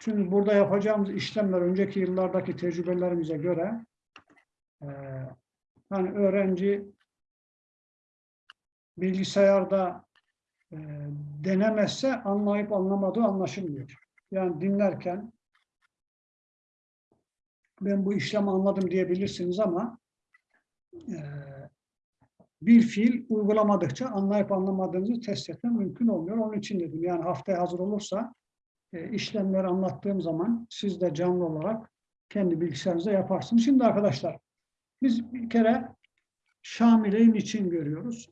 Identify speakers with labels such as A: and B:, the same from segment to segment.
A: Çünkü burada yapacağımız işlemler önceki yıllardaki tecrübelerimize göre e, hani öğrenci bilgisayarda e, denemezse anlayıp anlamadığı anlaşılmıyor. Yani dinlerken ben bu işlemi anladım diyebilirsiniz ama e, bir fiil uygulamadıkça anlayıp anlamadığınızı test etmem mümkün olmuyor. Onun için dedim yani haftaya hazır olursa işlemleri anlattığım zaman siz de canlı olarak kendi bilgisayarınızda yaparsınız. Şimdi arkadaşlar biz bir kere Şamile'yi için görüyoruz?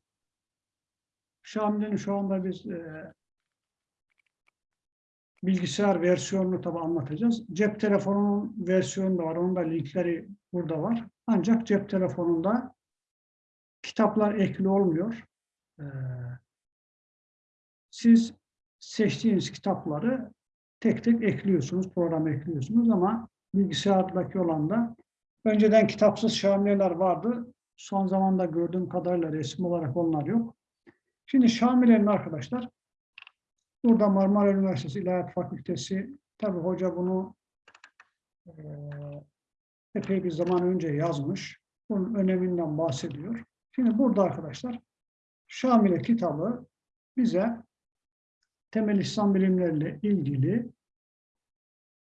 A: Şamile'nin şu anda biz e, bilgisayar versiyonunu tabi anlatacağız. Cep telefonunun versiyonu da var. Onun da linkleri burada var. Ancak cep telefonunda kitaplar ekli olmuyor. Ee, siz seçtiğiniz kitapları tek tek ekliyorsunuz, program ekliyorsunuz ama bilgisayardaki olan da önceden kitapsız şamileler vardı. Son zamanda gördüğüm kadarıyla resim olarak onlar yok. Şimdi şamilenin arkadaşlar burada Marmara Üniversitesi İlahiyat Fakültesi tabi hoca bunu e, epey bir zaman önce yazmış. Bunun öneminden bahsediyor. Şimdi burada arkadaşlar Şamile kitabı bize temel İslam bilimleriyle ilgili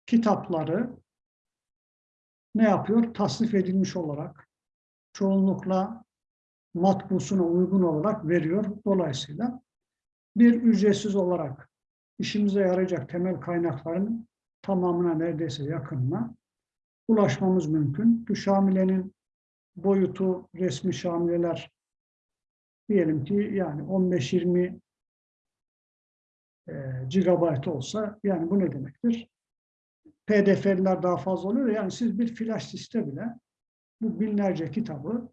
A: kitapları ne yapıyor? Tasnif edilmiş olarak çoğunlukla matbusuna uygun olarak veriyor. Dolayısıyla bir ücretsiz olarak işimize yarayacak temel kaynakların tamamına neredeyse yakınına ulaşmamız mümkün. Bu Şamile'nin boyutu resmi şamileler diyelim ki yani 15-20 e, gigabayt olsa yani bu ne demektir? PDF'ler daha fazla oluyor. Yani siz bir flash siste bile bu binlerce kitabı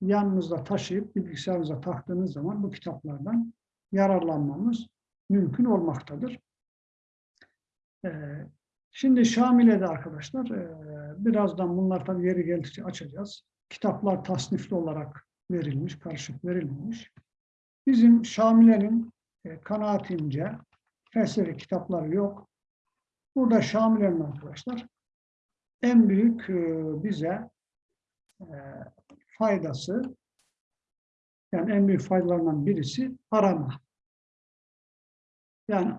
A: yanınızda taşıyıp bilgisayarınıza taktığınız zaman bu kitaplardan yararlanmamız mümkün olmaktadır. Ee, şimdi Şamile'de arkadaşlar e, birazdan bunlar tabii yeri geldikçe açacağız. Kitaplar tasnifli olarak verilmiş, karışık verilmemiş. Bizim Şamile'nin e, kanaatimce felsefe kitapları yok. Burada Şamile'nin arkadaşlar en büyük e, bize e, faydası yani en büyük faydalarından birisi arama. Yani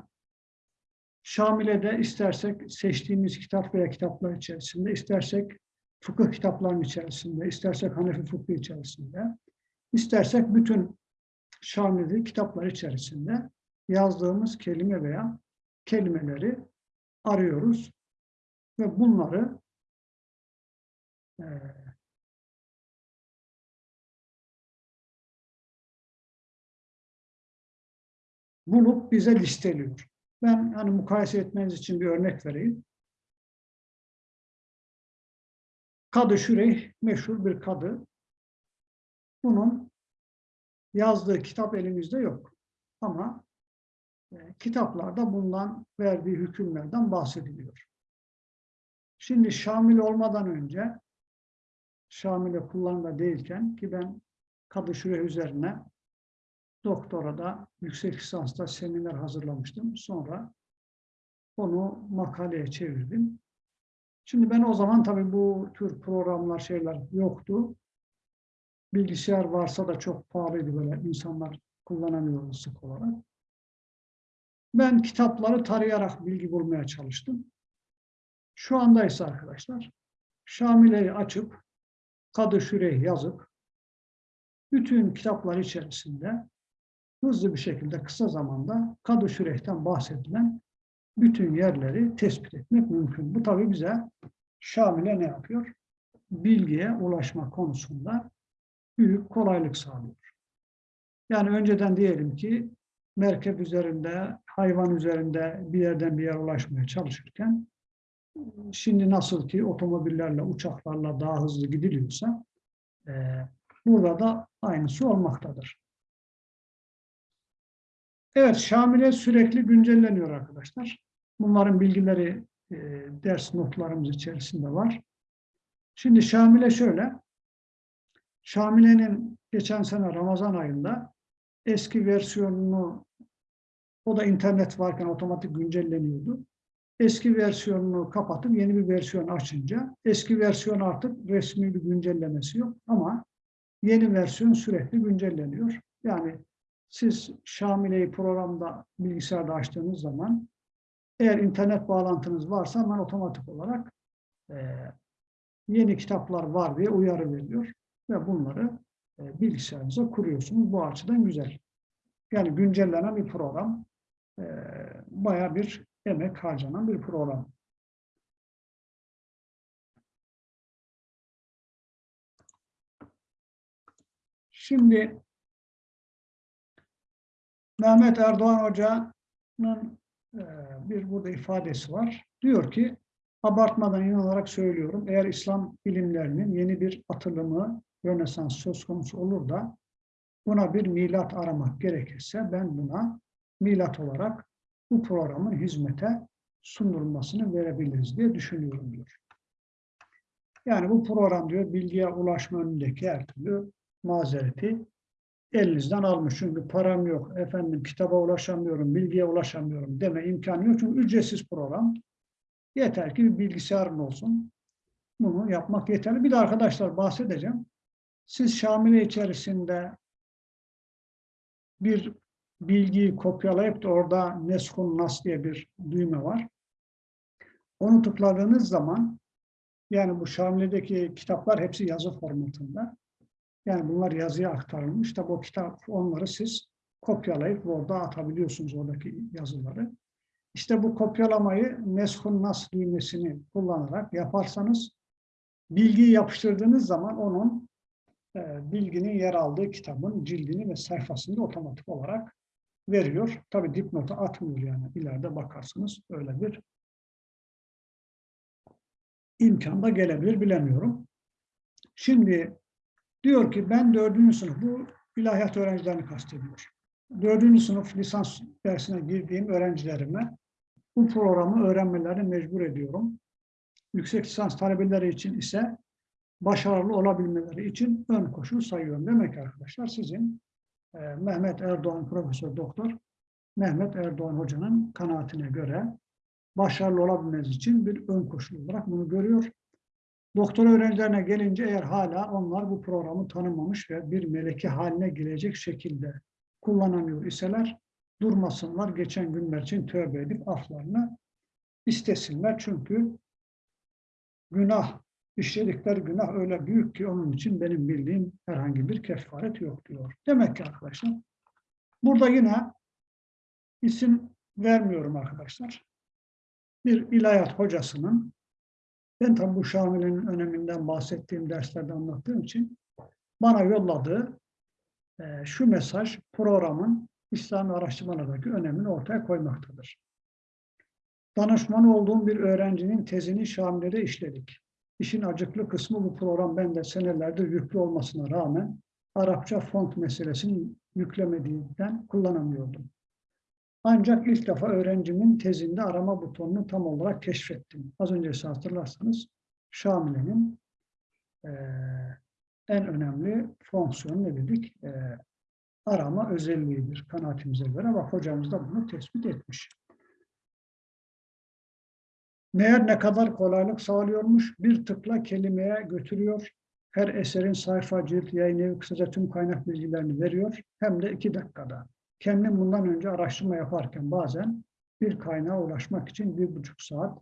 A: Şamile'de istersek seçtiğimiz kitap veya kitaplar içerisinde, istersek fıkıh kitaplarının içerisinde, istersek Hanefi fıkhı içerisinde, istersek bütün Şamile'de kitaplar içerisinde yazdığımız kelime veya kelimeleri arıyoruz ve bunları e, bulup bize listeliyor. Ben hani mukayese etmeniz için bir örnek vereyim. Kadı Şüreyh meşhur bir kadı. Bunun yazdığı kitap elimizde yok. Ama kitaplarda bundan verdiği hükümlerden bahsediliyor. Şimdi Şamil olmadan önce Şamil'e kullanımda değilken ki ben Kadı üzerine doktorada, yüksek lisansta seminer hazırlamıştım. Sonra onu makaleye çevirdim. Şimdi ben o zaman tabii bu tür programlar, şeyler yoktu. Bilgisayar varsa da çok pahalıydı böyle insanlar kullanamıyordu sık olarak. Ben kitapları tarayarak bilgi bulmaya çalıştım. Şu anda ise arkadaşlar Şamile'yi açıp Kadı Şüreyh yazıp bütün kitaplar içerisinde hızlı bir şekilde kısa zamanda Kadı Şüreyh'ten bahsedilen bütün yerleri tespit etmek mümkün. Bu tabii bize Şamil'e ne yapıyor? Bilgiye ulaşma konusunda büyük kolaylık sağlıyor. Yani önceden diyelim ki merkep üzerinde, hayvan üzerinde bir yerden bir yere ulaşmaya çalışırken şimdi nasıl ki otomobillerle, uçaklarla daha hızlı gidiliyorsa e, burada da aynısı olmaktadır. Evet, Şamile sürekli güncelleniyor arkadaşlar. Bunların bilgileri e, ders notlarımız içerisinde var. Şimdi Şamile şöyle. Şamile'nin geçen sene Ramazan ayında eski versiyonunu o da internet varken otomatik güncelleniyordu. eski versiyonunu kapatıp yeni bir versiyon açınca eski versiyon artık resmi bir güncellemesi yok ama yeni versiyon sürekli güncelleniyor. Yani siz Şamile'yi programda bilgisayarda açtığınız zaman eğer internet bağlantınız varsa hemen otomatik olarak e, yeni kitaplar var diye uyarı veriyor ve bunları e, bilgisayarınıza kuruyorsunuz. Bu açıdan güzel. Yani güncellenen bir program. E, Baya bir emek harcanan bir program. Şimdi Mehmet Erdoğan Hoca'nın e, bir burada ifadesi var. Diyor ki, abartmadan inanarak söylüyorum, eğer İslam bilimlerinin yeni bir atılımı, Rönesans söz konusu olur da buna bir milat aramak gerekirse ben buna milat olarak bu programın hizmete sunulmasını verebiliriz diye düşünüyorum diyor. Yani bu program diyor bilgiye ulaşma önündeki her türlü mazereti elinizden almış. Çünkü param yok, efendim kitaba ulaşamıyorum, bilgiye ulaşamıyorum deme imkanı yok. Çünkü ücretsiz program. Yeter ki bir bilgisayarın olsun. Bunu yapmak yeterli. Bir de arkadaşlar bahsedeceğim. Siz Şamile içerisinde bir bilgiyi kopyalayıp da orada Neskun Nas diye bir düğme var. Onu tıkladığınız zaman yani bu Şamile'deki kitaplar hepsi yazı formatında. Yani bunlar yazıya aktarılmış. Tabi o kitap onları siz kopyalayıp orada atabiliyorsunuz oradaki yazıları. İşte bu kopyalamayı Neskun Nas düğmesini kullanarak yaparsanız bilgiyi yapıştırdığınız zaman onun e, bilginin yer aldığı kitabın cildini ve sayfasını otomatik olarak veriyor. Tabi dipnotu atmıyor yani. ileride bakarsınız öyle bir imkan da gelebilir bilemiyorum. Şimdi diyor ki ben dördüncü sınıf, bu ilahiyat öğrencilerini kastediyor. Dördüncü sınıf lisans dersine girdiğim öğrencilerime bu programı öğrenmelerini mecbur ediyorum. Yüksek lisans talebeleri için ise başarılı olabilmeleri için ön koşul sayıyorum. Demek ki arkadaşlar sizin e, Mehmet Erdoğan Profesör Doktor Mehmet Erdoğan Hoca'nın kanaatine göre başarılı olabilmeniz için bir ön koşul olarak bunu görüyor. Doktor öğrencilerine gelince eğer hala onlar bu programı tanımamış ve bir meleki haline gelecek şekilde kullanamıyor iseler durmasınlar, geçen günler için tövbe edip aflarını istesinler. Çünkü günah, işledikleri günah öyle büyük ki onun için benim bildiğim herhangi bir kefaret yok diyor. Demek ki arkadaşlar, burada yine isim vermiyorum arkadaşlar. Bir ilahiyat hocasının, ben tabi bu Şamile'nin öneminden bahsettiğim derslerde anlattığım için bana yolladığı e, şu mesaj programın İslam araştırmalardaki önemini ortaya koymaktadır. Danışman olduğum bir öğrencinin tezini Şamile'de işledik. İşin acıklı kısmı bu program bende senelerdir yüklü olmasına rağmen Arapça font meselesini yüklemediğinden kullanamıyordum. Ancak ilk defa öğrencimin tezinde arama butonunu tam olarak keşfettim. Az önce hatırlarsanız Şamile'nin e, en önemli fonksiyonu ne dedik? E, arama özelliğidir kanaatimize göre. Bak hocamız da bunu tespit etmiş. Meğer ne kadar kolaylık sağlıyormuş, bir tıkla kelimeye götürüyor. Her eserin sayfa, cilt, yayın evi kısaca tüm kaynak bilgilerini veriyor. Hem de iki dakikada. Kendim bundan önce araştırma yaparken bazen bir kaynağa ulaşmak için bir buçuk saat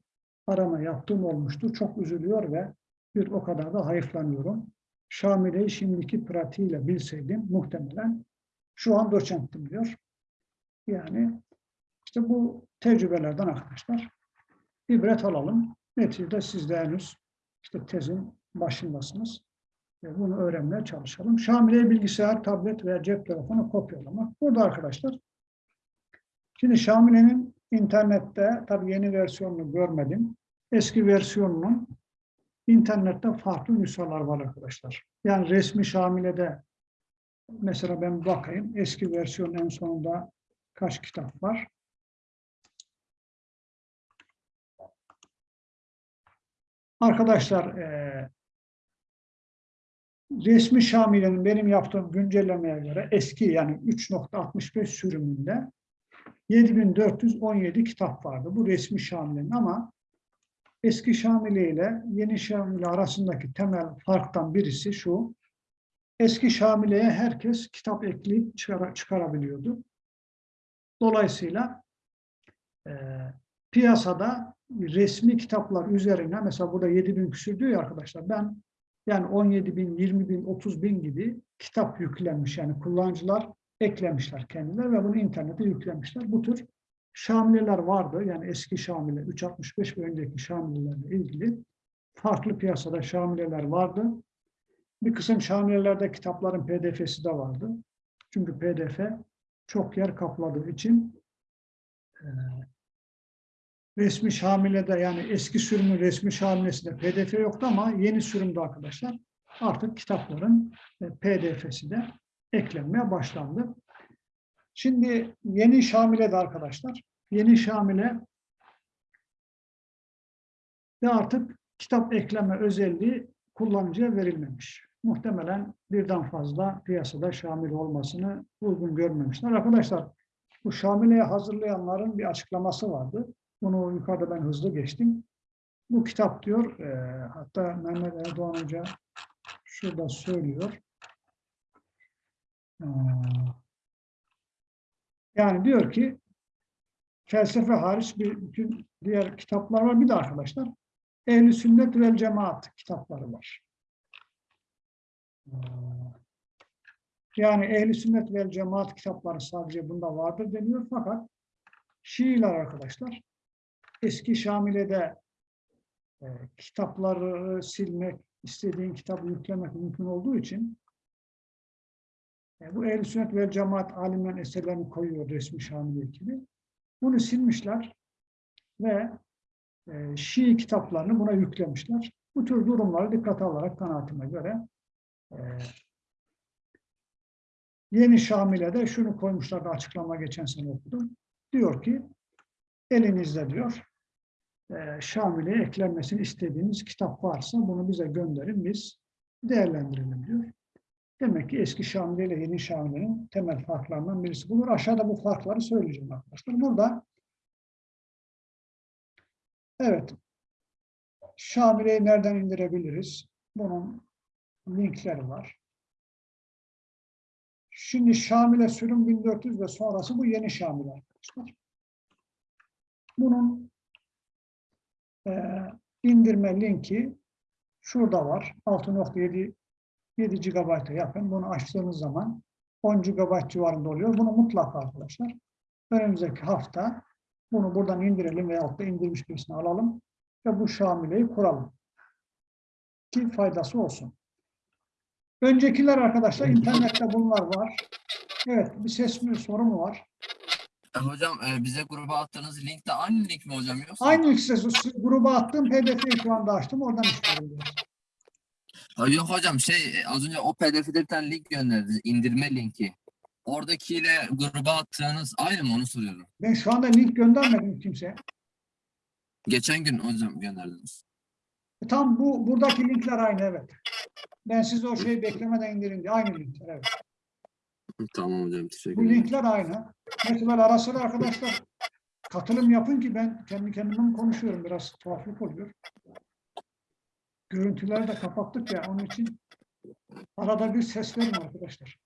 A: arama yaptığım olmuştu. Çok üzülüyor ve bir o kadar da hayıflanıyorum. Şamile'yi şimdiki pratiğiyle bilseydim muhtemelen şu an doçenttim diyor. Yani işte bu tecrübelerden arkadaşlar ibret alalım. Neticede siz de henüz işte tezin başındasınız. Ve bunu öğrenmeye çalışalım. Şamile bilgisayar, tablet veya cep telefonu kopyalamak. Burada arkadaşlar şimdi Şamile'nin internette tabi yeni versiyonunu görmedim. Eski versiyonunun internette farklı nüshalar var arkadaşlar. Yani resmi Şamile'de mesela ben bakayım eski versiyon en sonunda kaç kitap var? Arkadaşlar e, resmi Şamile'nin benim yaptığım güncellemeye göre eski yani 3.65 sürümünde 7417 kitap vardı. Bu resmi Şamile'nin ama eski Şamile ile yeni Şamile arasındaki temel farktan birisi şu. Eski Şamile'ye herkes kitap ekleyip çıkara- çıkarabiliyordu. Dolayısıyla e, piyasada resmi kitaplar üzerine mesela burada 7 bin küsür diyor ya arkadaşlar ben yani 17 bin, 20 bin, 30 bin gibi kitap yüklenmiş yani kullanıcılar eklemişler kendileri ve bunu internete yüklemişler. Bu tür Şamileler vardı yani eski Şamile 365 ve önceki Şamilelerle ilgili farklı piyasada Şamileler vardı. Bir kısım Şamilelerde kitapların pdf'si de vardı. Çünkü pdf çok yer kapladığı için resmi Şamile'de yani eski sürümün resmi Şamile'sinde pdf yoktu ama yeni sürümde arkadaşlar artık kitapların e, pdf'si de eklenmeye başlandı. Şimdi yeni Şamile'de arkadaşlar, yeni Şamile de artık kitap ekleme özelliği kullanıcıya verilmemiş. Muhtemelen birden fazla piyasada Şamil olmasını uygun görmemişler. Arkadaşlar bu Şamile'yi hazırlayanların bir açıklaması vardı. Bunu yukarıda ben hızlı geçtim. Bu kitap diyor, e, hatta Mehmet Erdoğan Hoca şurada söylüyor. Ee, Yani diyor ki felsefe hariç bir bütün diğer kitaplar var. Bir de arkadaşlar Ehl-i Sünnet vel Cemaat kitapları var. Ee, Yani Ehl-i Sünnet vel Cemaat kitapları sadece bunda vardır deniyor fakat Şiiler arkadaşlar eski Şamile'de e, kitapları silmek, istediğin kitabı yüklemek mümkün olduğu için e, bu ehl sünnet ve cemaat alimlerin eserlerini koyuyor resmi Şamil ekibi. Bunu silmişler ve e, Şii kitaplarını buna yüklemişler. Bu tür durumları dikkate alarak kanaatime göre e, yeni Şamile'de şunu koymuşlar da açıklama geçen sene okudum. Diyor ki elinizde diyor e, Şamile'ye eklenmesini istediğiniz kitap varsa bunu bize gönderin biz değerlendirelim diyor. Demek ki eski Şamile ile yeni Şamile'nin temel farklarından birisi budur. Aşağıda bu farkları söyleyeceğim arkadaşlar. Burada evet Şamile'yi nereden indirebiliriz? Bunun linkleri var. Şimdi Şamile sürüm 1400 ve sonrası bu yeni Şamile arkadaşlar. Bunun e, indirme linki şurada var. 6.7 7 GB'a yakın. Bunu açtığınız zaman 10 GB civarında oluyor. Bunu mutlaka arkadaşlar önümüzdeki hafta bunu buradan indirelim veyahut da indirmiş birisini alalım ve bu Şamile'yi kuralım. Ki faydası olsun. Öncekiler arkadaşlar internette bunlar var. Evet bir ses mi soru mu var?
B: E, Hocam e, bize gruba attığınız link de aynı link mi hocam yoksa?
A: Aynı ses gruba attığım pdf'yi şu anda açtım. Oradan işliyorum.
B: Ha, Yok hocam şey e, az önce o pdf'de bir tane link gönderdiniz indirme linki. Oradakiyle gruba attığınız aynı mı onu soruyorum.
A: Ben şu anda link göndermedim kimseye.
B: Geçen gün hocam gönderdiniz.
A: E, Tam bu buradaki linkler aynı evet. Ben size o şeyi beklemeden indirin diye aynı linkler evet.
B: Tamam hocam teşekkür
A: Bu
B: ederim.
A: linkler aynı. Mesela ara sıra arkadaşlar katılım yapın ki ben kendi kendime konuşuyorum biraz tuhaflık oluyor. Görüntüleri de kapattık ya onun için arada bir ses verin arkadaşlar.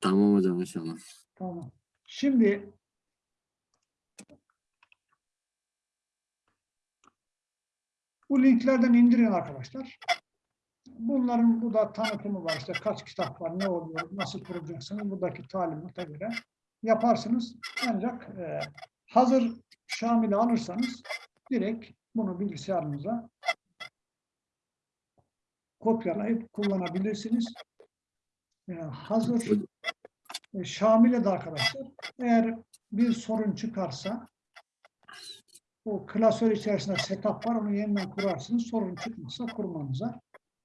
B: Tamam hocam inşallah.
A: Tamam. Şimdi bu linklerden indirin arkadaşlar. Bunların burada tanıtımı var. İşte kaç kitap var, ne oluyor, nasıl kuracaksınız. Buradaki talimata göre yaparsınız. Ancak e, hazır Şamil'i alırsanız direkt bunu bilgisayarınıza kopyalayıp kullanabilirsiniz. E, hazır e, Şamil'e de arkadaşlar eğer bir sorun çıkarsa o klasör içerisinde setup var onu yeniden kurarsınız. Sorun çıkmazsa kurmanıza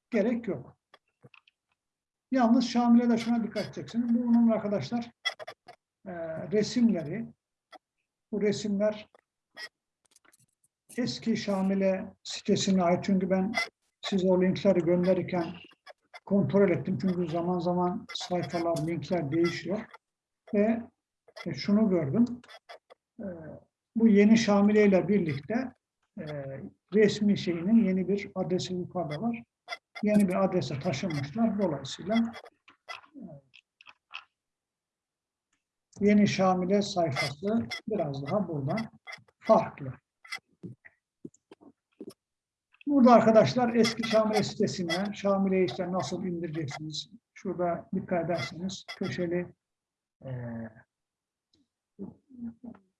A: gerek yok. Yalnız Şamil'e de şuna dikkat edeceksiniz. Bunun arkadaşlar e, resimleri bu resimler eski Şamil'e sitesine ait. Çünkü ben size o linkleri gönderirken kontrol ettim. Çünkü zaman zaman sayfalar, linkler değişiyor. Ve e, şunu gördüm. E, bu yeni Şamile ile birlikte e, resmi şeyinin yeni bir adresi yukarıda var. Yeni bir adrese taşınmışlar. Dolayısıyla yeni Şamile sayfası biraz daha buradan farklı. Burada arkadaşlar eski Şamile sitesine Şamile'yi işte nasıl indireceksiniz? Şurada dikkat ederseniz köşeli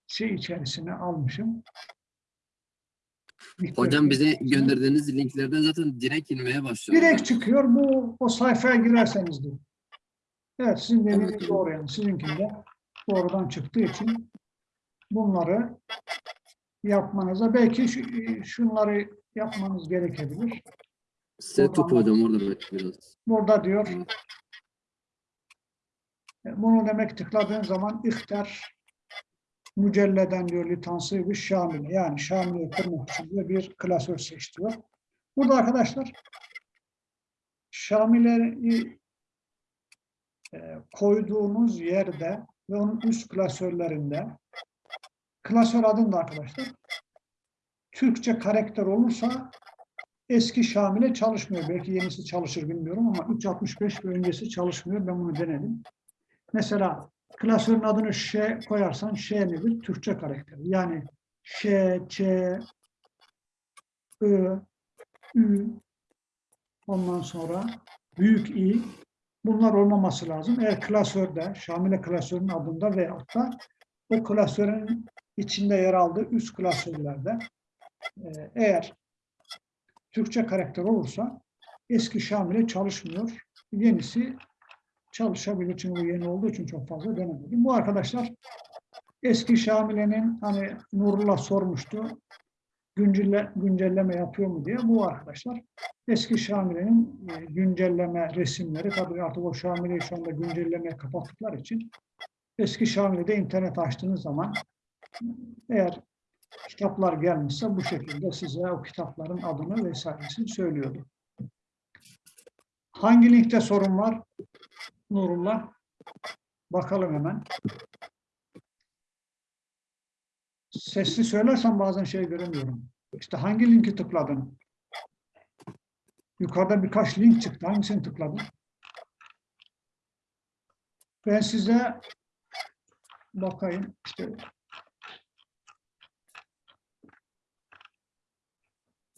A: şey içerisine almışım.
B: Hocam bize gönderdiğiniz linklerden zaten direkt inmeye başlıyor.
A: Direkt çıkıyor. Bu o sayfaya girerseniz diyor. Evet sizin dediğiniz doğru yani. Sizinkinde doğrudan çıktığı için bunları yapmanıza belki şu, şunları yapmanız gerekebilir.
B: Setup hocam orada biraz.
A: Burada diyor e, bunu demek tıkladığın zaman ihtar mücelleden diyor litansı bir şamile yani şamile kırmak için diyor bir klasör seç diyor. Burada arkadaşlar şamileyi e, koyduğunuz yerde ve onun üst klasörlerinde klasör adında arkadaşlar Türkçe karakter olursa eski Şamile çalışmıyor. Belki yenisi çalışır bilmiyorum ama 365 ve öncesi çalışmıyor. Ben bunu denedim. Mesela klasörün adını Ş koyarsan Ş nedir? Türkçe karakter. Yani Ş, Ç, Ö, Ü, ondan sonra büyük İ bunlar olmaması lazım. Eğer klasörde, Şamile klasörünün adında veyahut da o klasörün içinde yer aldığı üst klasörlerde e, eğer Türkçe karakter olursa eski Şamile çalışmıyor. Yenisi çalışabilir. Çünkü bu yeni olduğu için çok fazla denemedim. Bu arkadaşlar eski Şamile'nin hani Nurullah sormuştu güncelle, güncelleme yapıyor mu diye. Bu arkadaşlar eski Şamile'nin e, güncelleme resimleri tabii artık o Şamile'yi şu anda güncellemeye kapattıkları için eski Şamile'de internet açtığınız zaman eğer kitaplar gelmişse bu şekilde size o kitapların adını vesairesini söylüyordu. Hangi linkte sorun var? Nurullah. Bakalım hemen. Sesli söylersen bazen şey göremiyorum. İşte hangi linki tıkladın? Yukarıda birkaç link çıktı. Hangisini tıkladın? Ben size bakayım. İşte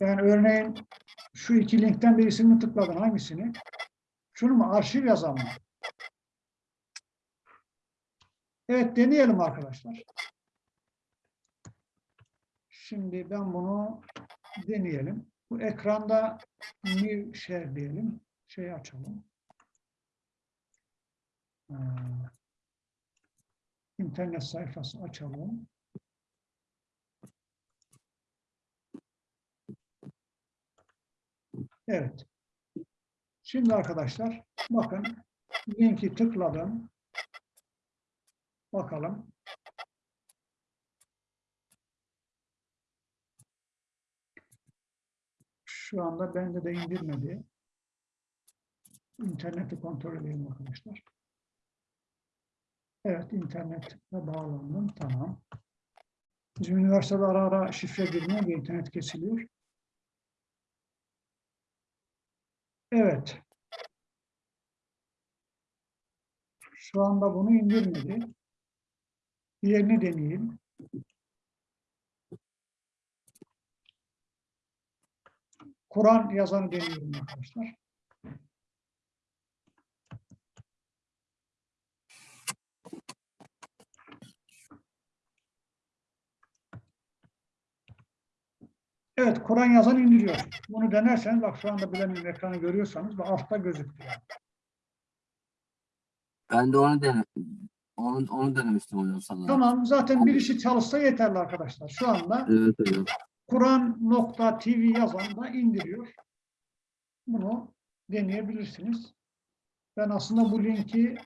A: Yani örneğin şu iki linkten birisini tıkladın. Hangisini? Şunu mu? Arşiv yazan mı? Evet deneyelim arkadaşlar. Şimdi ben bunu deneyelim. Bu ekranda new share diyelim. Şey açalım. Ee, internet sayfası açalım. Evet. Şimdi arkadaşlar bakın linki tıkladım. Bakalım. Şu anda bende de indirmedi. İnterneti kontrol edeyim arkadaşlar. Evet, internete bağlandım. Tamam. Bizim üniversitede ara ara şifre girmiyor internet kesiliyor. Evet. Şu anda bunu indirmedi. Diğerini deneyeyim. Kur'an yazanı deniyorum arkadaşlar. Evet, Kur'an yazan indiriyor. Bunu denerseniz, bak şu anda bilemin ekranı görüyorsanız, bak altta gözüküyor.
B: Ben de onu dene onu, onu denemiştim hocam sana.
A: Tamam, zaten birisi çalışsa yeterli arkadaşlar. Şu anda
B: Evet hocam.
A: Kur'an.tv yazan da indiriyor. Bunu deneyebilirsiniz. Ben aslında bu linki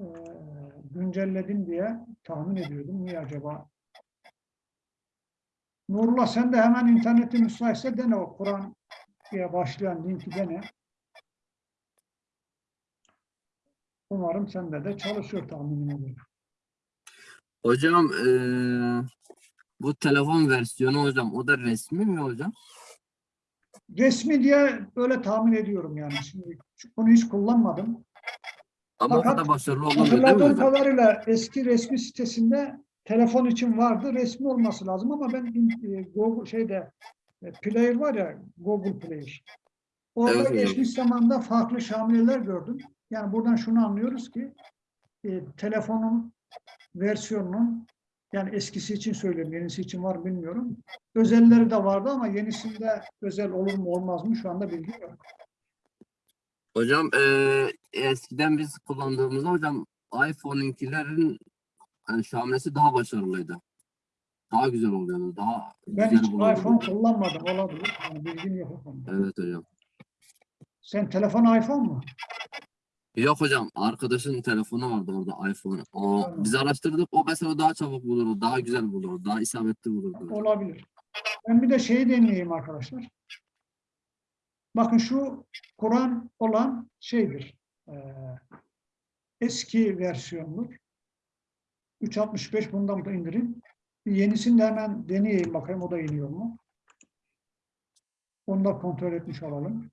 A: e, güncelledim diye tahmin ediyordum. Niye acaba? Nurullah sen de hemen interneti müsaitse dene o Kur'an diye başlayan linki dene. Umarım sende de çalışıyor tahminim ediyorum.
B: Hocam eee, bu telefon versiyonu hocam o da resmi mi hocam?
A: Resmi diye öyle tahmin ediyorum yani. Şimdi bunu hiç kullanmadım.
B: Ama o
A: Fakat
B: kadar başarılı olmuyor değil mi hocam?
A: kadarıyla eski resmi sitesinde telefon için vardı. Resmi olması lazım ama ben e, Google şeyde e, Player var ya Google Player. Orada
B: Evet
A: geçmiş zamanda farklı şamileler gördüm. Yani buradan şunu anlıyoruz ki e, telefonun versiyonunun yani eskisi için söylüyorum, yenisi için var bilmiyorum. Özelleri de vardı ama yenisinde özel olur mu olmaz mı şu anda bilgi yok.
B: Hocam eee, eskiden biz kullandığımızda hocam iPhone'inkilerin yani şamilesi daha başarılıydı. Daha güzel oluyordu. Daha
A: Ben
B: güzel
A: hiç
B: bulunuyordu.
A: iPhone kullanmadım olabilir. Yani bilgim yok.
B: Evet hocam.
A: Sen telefon iPhone mu?
B: Yok hocam arkadaşın telefonu vardı orada iPhone. O
A: Tamam.
B: biz araştırdık o mesela daha çabuk bulurdu, daha güzel bulurdu, daha isabetli bulurdu.
A: Olabilir. Ben bir de şeyi deneyeyim arkadaşlar. Bakın şu Kur'an olan şeydir. eee, eski versiyondur. 365 bundan da indirin. Bir yenisini de hemen deneyeyim bakayım o da iniyor mu? Onu da kontrol etmiş olalım.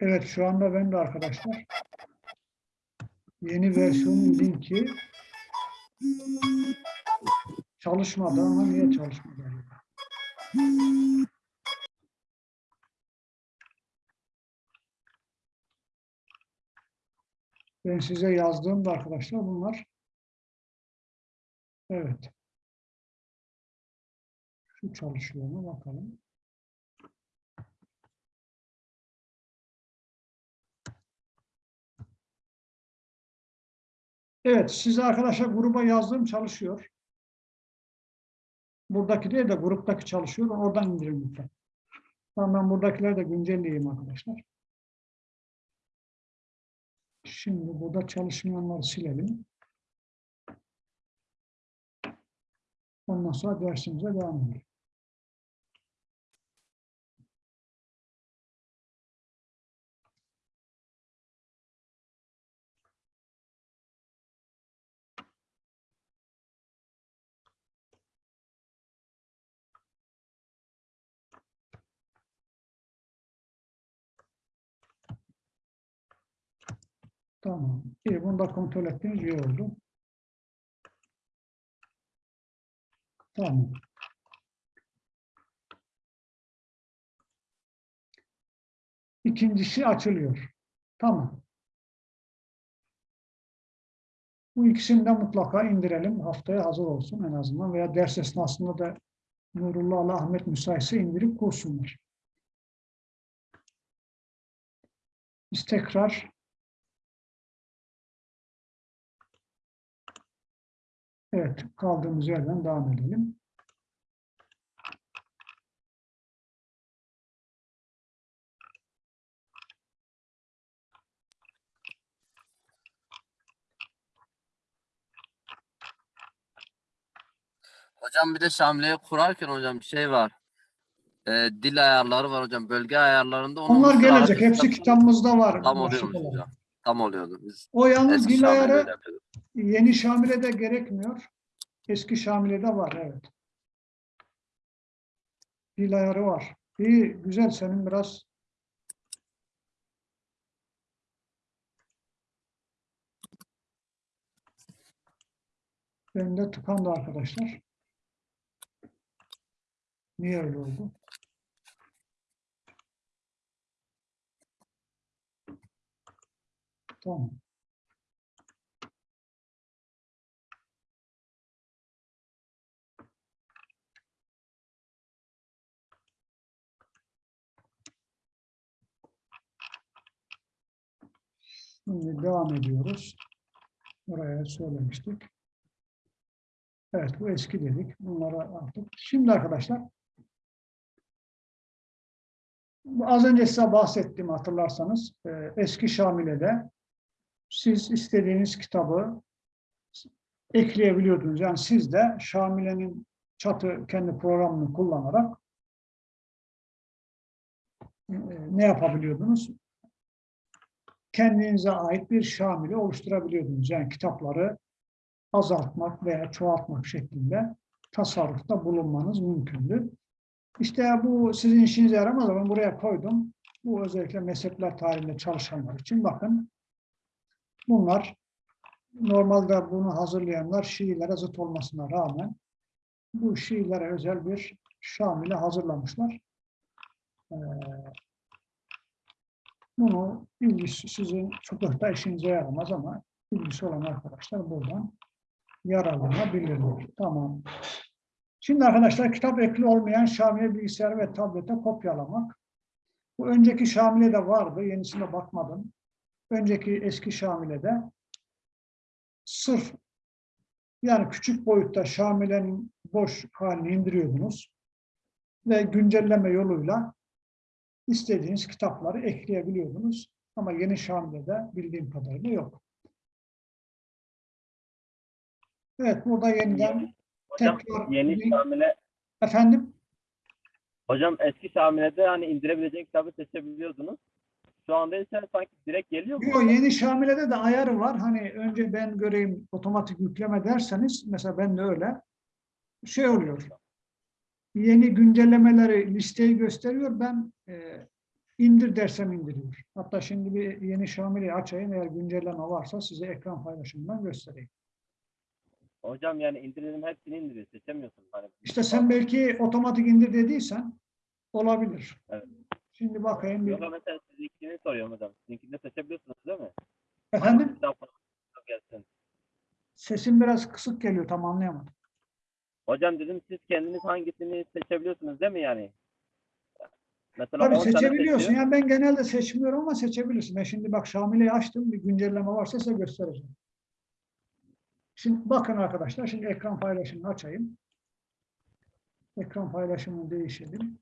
A: Evet şu anda ben de arkadaşlar yeni versiyonun linki çalışmadı ama niye çalışmadı? Ben size yazdığımda arkadaşlar bunlar evet şu çalışıyor mu bakalım. Evet, size arkadaşlar gruba yazdığım çalışıyor. Buradaki değil de gruptaki çalışıyor. Oradan indirin lütfen. Tamam ben buradakileri de güncelleyeyim arkadaşlar. Şimdi burada çalışmayanları silelim. Ondan sonra dersimize devam edelim. Tamam. İyi, bunu da kontrol ettiğiniz iyi oldu. Tamam. İkincisi açılıyor. Tamam. Bu ikisini de mutlaka indirelim. Haftaya hazır olsun en azından. Veya ders esnasında da Nurullah Ali Ahmet müsaitse indirip kursunlar. Biz tekrar Evet, kaldığımız yerden devam edelim.
B: Hocam bir de şamileyi kurarken hocam şey var. Eee, dil ayarları var hocam. Bölge ayarlarında
A: Onlar gelecek. Hepsi kitabımızda var.
B: Tam
A: olarak.
B: hocam. Tam oluyordu. Biz
A: O yalnız
B: yapıyorduk.
A: yeni Şamile'de gerekmiyor. Eski Şamile'de var, evet. Dil ayarı var. İyi, güzel. Senin biraz Bende tıkandı arkadaşlar. Niye öyle oldu? Tamam. Şimdi devam ediyoruz. Oraya söylemiştik. Evet bu eski dedik. Bunlara artık. Şimdi arkadaşlar az önce size bahsettim hatırlarsanız e, eski Şamile'de siz istediğiniz kitabı ekleyebiliyordunuz. Yani siz de Şamile'nin çatı kendi programını kullanarak e, ne yapabiliyordunuz? Kendinize ait bir Şamile oluşturabiliyordunuz. Yani kitapları azaltmak veya çoğaltmak şeklinde tasarrufta bulunmanız mümkündü. İşte bu sizin işinize yaramaz ama buraya koydum. Bu özellikle mezhepler tarihinde çalışanlar için bakın. Bunlar normalde bunu hazırlayanlar Şiilere zıt olmasına rağmen bu Şiilere özel bir Şamil'e hazırlamışlar. Ee, bunu ilgisi sizin fıkıhta işinize yaramaz ama ilgisi olan arkadaşlar buradan yararlanabilirler. Tamam. Şimdi arkadaşlar kitap ekli olmayan Şamile bilgisayar ve tablete kopyalamak. Bu önceki Şamile de vardı. Yenisine bakmadım. Önceki eski Şamile'de sırf yani küçük boyutta Şamile'nin boş halini indiriyordunuz ve güncelleme yoluyla istediğiniz kitapları ekleyebiliyordunuz. Ama yeni Şamile'de bildiğim kadarıyla yok. Evet, burada yeniden
C: Hocam
A: tekrar
C: yeni Şamile,
A: efendim
C: hocam eski Şamile'de hani indirebileceğin kitabı seçebiliyordunuz. Şu anda ise sanki direkt geliyor mu?
A: Yok, yeni Şamile'de de ayarı var. Hani önce ben göreyim otomatik yükleme derseniz mesela ben de öyle şey oluyor. Yeni güncellemeleri listeyi gösteriyor. Ben e, indir dersem indiriyor. Hatta şimdi bir yeni Şamile'yi açayım. Eğer güncelleme varsa size ekran paylaşımından göstereyim.
C: Hocam yani indirelim hepsini indiriyor. Seçemiyorsun. Hani
A: İşte sen belki otomatik indir dediysen olabilir.
C: Evet.
A: Şimdi bakayım. Bir,
C: Yok mesela sizinkini soruyorum hocam. Sizinkini seçebiliyorsunuz değil mi?
A: efendim
C: gelsin.
A: sesim biraz kısık geliyor tam anlayamadım.
C: Hocam dedim siz kendiniz hangisini seçebiliyorsunuz değil mi yani? Mesela
A: Tabii
C: 10 tane
A: seçebiliyorsun. Yani ben genelde seçmiyorum ama seçebilirsin. Ben şimdi bak Şamile'yi açtım. Bir güncelleme varsa size göstereceğim. Şimdi bakın arkadaşlar. Şimdi ekran paylaşımını açayım. Ekran paylaşımını değişelim.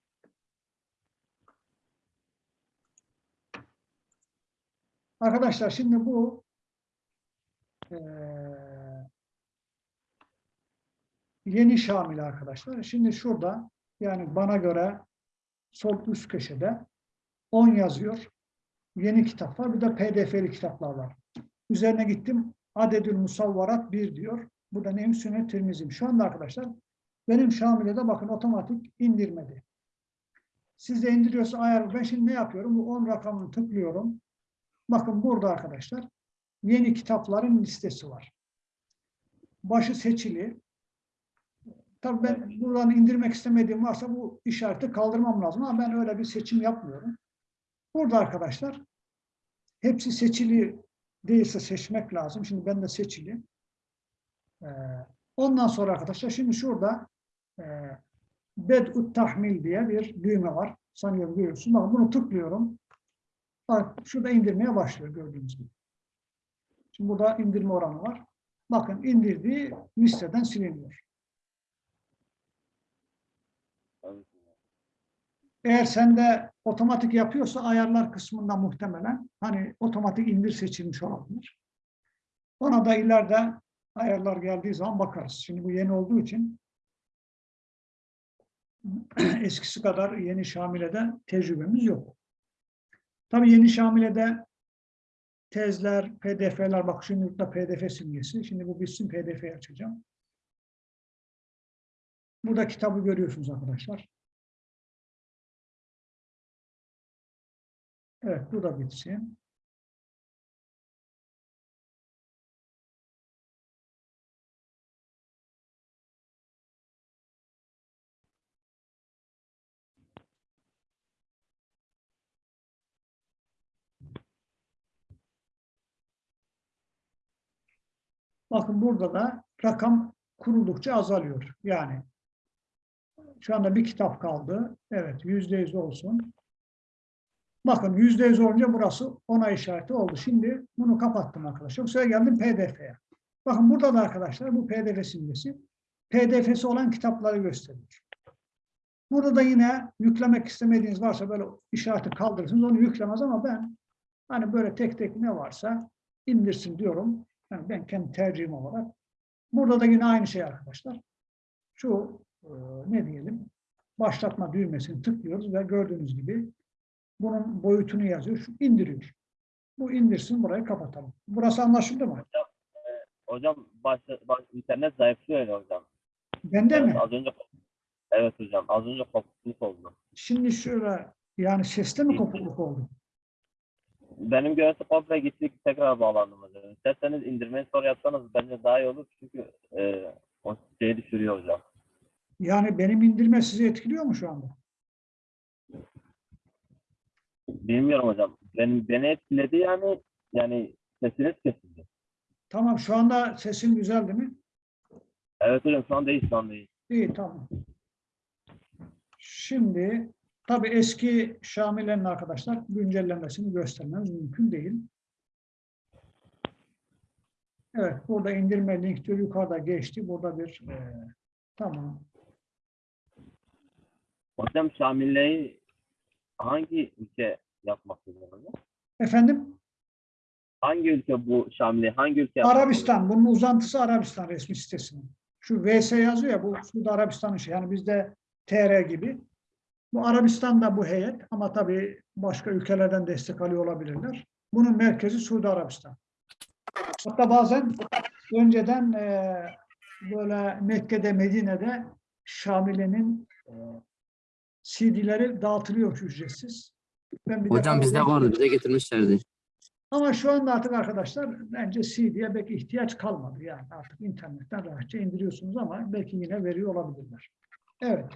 A: Arkadaşlar şimdi bu eee, yeni Şamil arkadaşlar. Şimdi şurada yani bana göre sol üst köşede 10 yazıyor. Yeni kitap var. Bir de pdf'li kitaplar var. Üzerine gittim. Adedül Musavvarat 1 diyor. Bu da neyim? Sünnet Tirmizim. Şu anda arkadaşlar benim Şamile'de bakın otomatik indirmedi. Siz de indiriyorsa ayar. Ben şimdi ne yapıyorum? Bu 10 rakamını tıklıyorum. Bakın burada arkadaşlar yeni kitapların listesi var. Başı seçili. Tabii ben buradan indirmek istemediğim varsa bu işareti kaldırmam lazım ama ben öyle bir seçim yapmıyorum. Burada arkadaşlar hepsi seçili değilse seçmek lazım. Şimdi ben de seçili. Ee, ondan sonra arkadaşlar şimdi şurada e, Bed'ut Tahmil diye bir düğme var. Sanıyorum görüyorsun. Bakın bunu tıklıyorum. Bak şurada indirmeye başlıyor gördüğünüz gibi. Şimdi burada indirme oranı var. Bakın indirdiği listeden siliniyor. Eğer sende otomatik yapıyorsa ayarlar kısmında muhtemelen hani otomatik indir seçilmiş olabilir. Ona da ileride ayarlar geldiği zaman bakarız. Şimdi bu yeni olduğu için eskisi kadar yeni Şamile'de tecrübemiz yok. Tabii yeni Şamile'de tezler, pdf'ler, bak şimdi da pdf simgesi. Şimdi bu bitsin pdf'yi açacağım. Burada kitabı görüyorsunuz arkadaşlar. Evet, bu da bitsin. Bakın burada da rakam kuruldukça azalıyor. Yani şu anda bir kitap kaldı. Evet, yüzde yüz olsun. Bakın yüzde yüz olunca burası ona işareti oldu. Şimdi bunu kapattım arkadaşlar. Bu sefer geldim PDF'ye. Bakın burada da arkadaşlar bu PDF simgesi. PDF'si olan kitapları gösteriyor. Burada da yine yüklemek istemediğiniz varsa böyle işareti kaldırırsınız. Onu yüklemez ama ben hani böyle tek tek ne varsa indirsin diyorum. Yani ben kendi tercihim olarak Burada da yine aynı şey arkadaşlar. Şu e, ne diyelim başlatma düğmesini tıklıyoruz ve gördüğünüz gibi bunun boyutunu yazıyor. Şu indiriyor. Bu indirsin burayı kapatalım. Burası anlaşıldı mı?
C: Hocam baş, baş, internet zayıflıyor öyle hocam.
A: Bende
C: Evet,
A: mi?
C: az önce Evet hocam. Az önce kopukluk oldu.
A: Şimdi şöyle yani seste mi kopukluk oldu?
C: Benim görüntü komple gitti. Tekrar bağlandım. İsterseniz indirmeyi sonra yapsanız bence daha iyi olur. Çünkü e, o şeyi düşürüyor hocam.
A: Yani benim indirme sizi etkiliyor mu şu anda?
C: Bilmiyorum hocam. Benim, beni etkiledi yani yani sesiniz kesildi.
A: Tamam şu anda sesim güzel değil mi?
C: Evet hocam şu an değil şu an değil.
A: İyi tamam. Şimdi tabii eski Şamile'nin arkadaşlar güncellenmesini göstermemiz mümkün değil. Evet burada indirme link diyor yukarıda geçti. Burada bir e, tamam.
C: Hocam Şamille'yi hangi ülke yapmak hocam?
A: Efendim
C: Hangi ülke bu Şamile? Hangi ülke
A: Arabistan. Bunun uzantısı Arabistan resmi sitesinin. Şu VS yazıyor ya bu Suudi Arabistan'ın şey. Yani bizde TR gibi. Bu Arabistan'da bu heyet ama tabii başka ülkelerden destek alıyor olabilirler. Bunun merkezi Suudi Arabistan. Hatta bazen önceden e, böyle Mekke'de, Medine'de Şamile'nin e, CD'leri dağıtılıyor ücretsiz. Ben bir
B: Hocam bizde vardı bize getirmişlerdi.
A: ama şu anda artık arkadaşlar bence CD'ye belki ihtiyaç kalmadı. Yani artık internetten rahatça indiriyorsunuz ama belki yine veriyor olabilirler. Evet.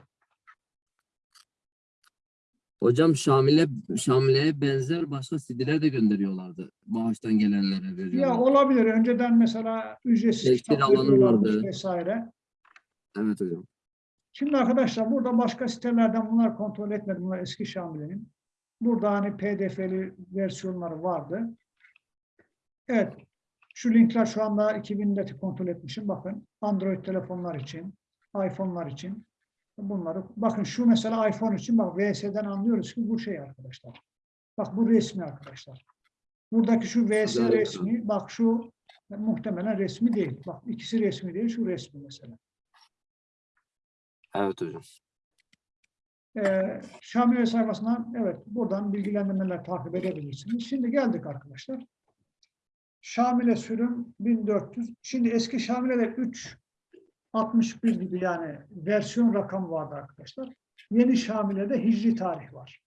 B: Hocam Şamil'e Şamile'ye benzer başka CD'ler de gönderiyorlardı. Bağıştan gelenlere
A: Ya
B: veriyorlar.
A: olabilir. Önceden mesela ücretsiz
B: Belki
A: kitap
B: alanı vardı.
A: vesaire.
B: Evet hocam.
A: Şimdi arkadaşlar burada başka sitelerden bunlar kontrol etmedim. Bunlar eski Şamile'nin. Burada hani pdf'li versiyonları vardı. Evet. Şu linkler şu anda 2000'de kontrol etmişim. Bakın Android telefonlar için, iPhone'lar için bunları. Bakın şu mesela iPhone için bak VS'den anlıyoruz ki bu şey arkadaşlar. Bak bu resmi arkadaşlar. Buradaki şu VS
B: Güzel.
A: resmi bak şu muhtemelen resmi değil. Bak ikisi resmi değil şu resmi mesela.
B: Evet hocam.
A: Ee, Şamile sayfasından evet buradan bilgilendirmeler takip edebilirsiniz. Şimdi geldik arkadaşlar. Şamile sürüm 1400. Şimdi eski Şamile'de 3 61 gibi yani versiyon rakamı vardı arkadaşlar. Yeni Şamile'de hicri tarih var.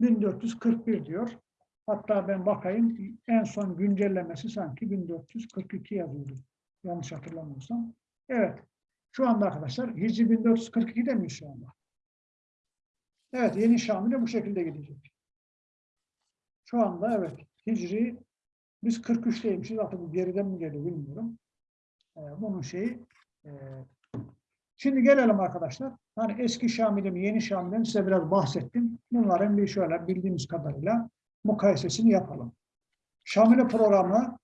A: 1441 diyor. Hatta ben bakayım en son güncellemesi sanki 1442 yazıyordu. Yanlış hatırlamıyorsam. Evet. Şu anda arkadaşlar Hicri 1442'de mi şu anda? Evet yeni Şamil'e bu şekilde gidecek. Şu anda evet Hicri biz 43'teymişiz artık geriden mi geliyor bilmiyorum. Ee, bunun şeyi e, şimdi gelelim arkadaşlar. Hani eski Şamil'im yeni Şamil'im size biraz bahsettim. Bunların bir şöyle bildiğimiz kadarıyla mukayesesini yapalım. Şamile programı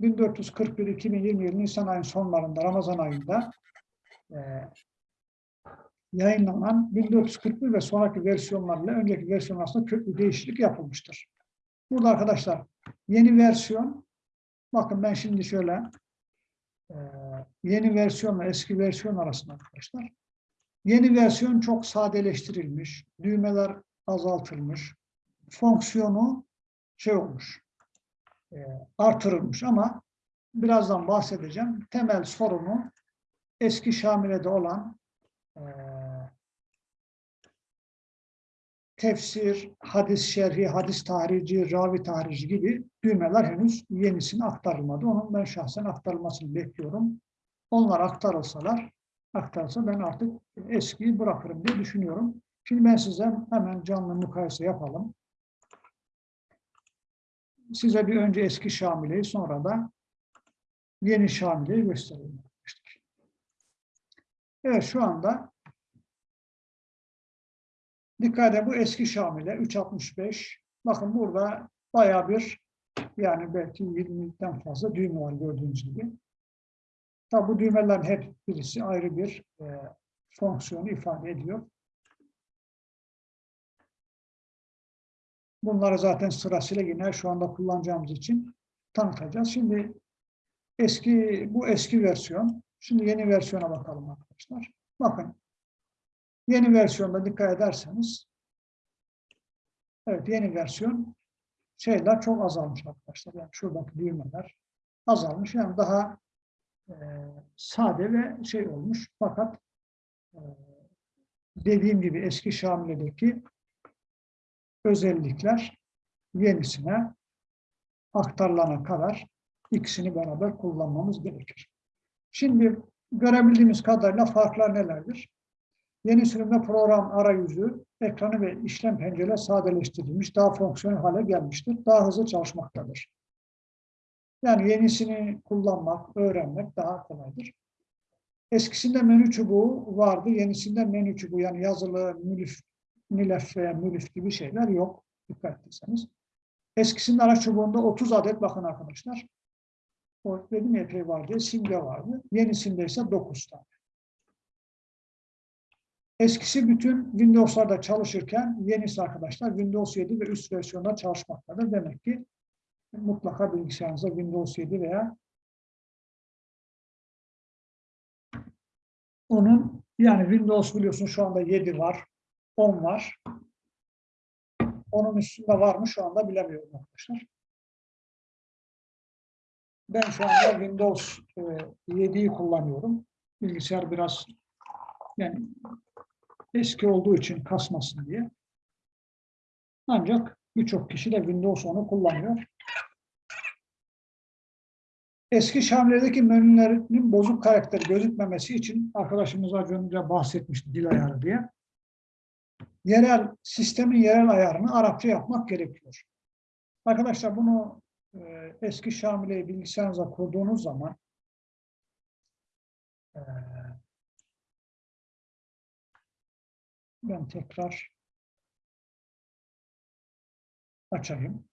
A: 1441-2020 yılı Nisan ayının sonlarında Ramazan ayında e, yayınlanan 1441 ve sonraki versiyonlarla önceki versiyon arasında köklü değişiklik yapılmıştır. Burada arkadaşlar yeni versiyon bakın ben şimdi şöyle yeni versiyonla eski versiyon arasında arkadaşlar yeni versiyon çok sadeleştirilmiş, düğmeler azaltılmış, fonksiyonu şey olmuş, e, artırılmış ama birazdan bahsedeceğim. Temel sorunu eski Şamile'de olan e, tefsir, hadis şerhi, hadis tahrici, ravi tahrici gibi düğmeler henüz yenisine aktarılmadı. Onun ben şahsen aktarılmasını bekliyorum. Onlar aktarılsalar, aktarılsa ben artık eskiyi bırakırım diye düşünüyorum. Şimdi ben size hemen canlı mukayese yapalım. Size bir önce eski Şamile'yi sonra da yeni Şamile'yi göstereyim. Evet şu anda dikkat edin bu eski Şamile 365. Bakın burada bayağı bir yani belki 20'den fazla düğme var gördüğünüz gibi. Tabi bu düğmelerin hep birisi ayrı bir e, fonksiyonu ifade ediyor. Bunları zaten sırasıyla yine şu anda kullanacağımız için tanıtacağız. Şimdi Eski bu eski versiyon. Şimdi yeni versiyona bakalım arkadaşlar. Bakın. Yeni versiyonda dikkat ederseniz evet yeni versiyon şeyler çok azalmış arkadaşlar. Yani şuradaki düğmeler azalmış. Yani daha e, sade ve şey olmuş. Fakat e, dediğim gibi eski Şamile'deki özellikler yenisine aktarılana kadar ikisini beraber kullanmamız gerekir. Şimdi görebildiğimiz kadarıyla farklar nelerdir? Yeni sürümde program arayüzü, ekranı ve işlem pencereleri sadeleştirilmiş, daha fonksiyonel hale gelmiştir. Daha hızlı çalışmaktadır. Yani yenisini kullanmak, öğrenmek daha kolaydır. Eskisinde menü çubuğu vardı, yenisinde menü çubuğu yani yazılı, mülif, milef veya mülif gibi şeyler yok. Dikkat etseniz. Eskisinde araç çubuğunda 30 adet bakın arkadaşlar. O dedim epey var simge vardı. Yenisinde ise 9 tane. Eskisi bütün Windows'larda çalışırken yenisi arkadaşlar Windows 7 ve üst versiyonda çalışmaktadır. Demek ki mutlaka bilgisayarınızda Windows 7 veya onun yani Windows biliyorsunuz şu anda 7 var, 10 var. Onun üstünde var mı şu anda bilemiyorum arkadaşlar. Ben şu anda Windows e, 7'yi kullanıyorum. Bilgisayar biraz yani eski olduğu için kasmasın diye. Ancak birçok kişi de Windows 10'u kullanıyor. Eski Şamil'deki menülerinin bozuk karakteri gözükmemesi için arkadaşımız az önce bahsetmişti dil ayarı diye. Yerel, sistemin yerel ayarını Arapça yapmak gerekiyor. Arkadaşlar bunu e, eski Şamile'yi bilgisayarınıza kurduğunuz zaman e, ben tekrar açayım.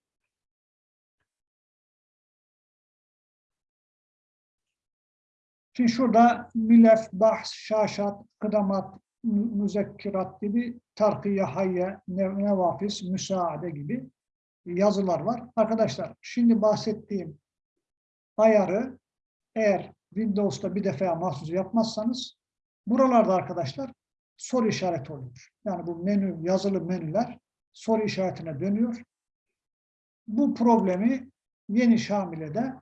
A: Şimdi şurada milef, bahs, şaşat, kıdamat, mü- müzekkirat gibi tarkiye, hayye, nev- nevafis, müsaade gibi yazılar var. Arkadaşlar şimdi bahsettiğim ayarı eğer Windows'ta bir defa mahsus yapmazsanız buralarda arkadaşlar soru işareti oluyor. Yani bu menü, yazılı menüler soru işaretine dönüyor. Bu problemi yeni Şamile'de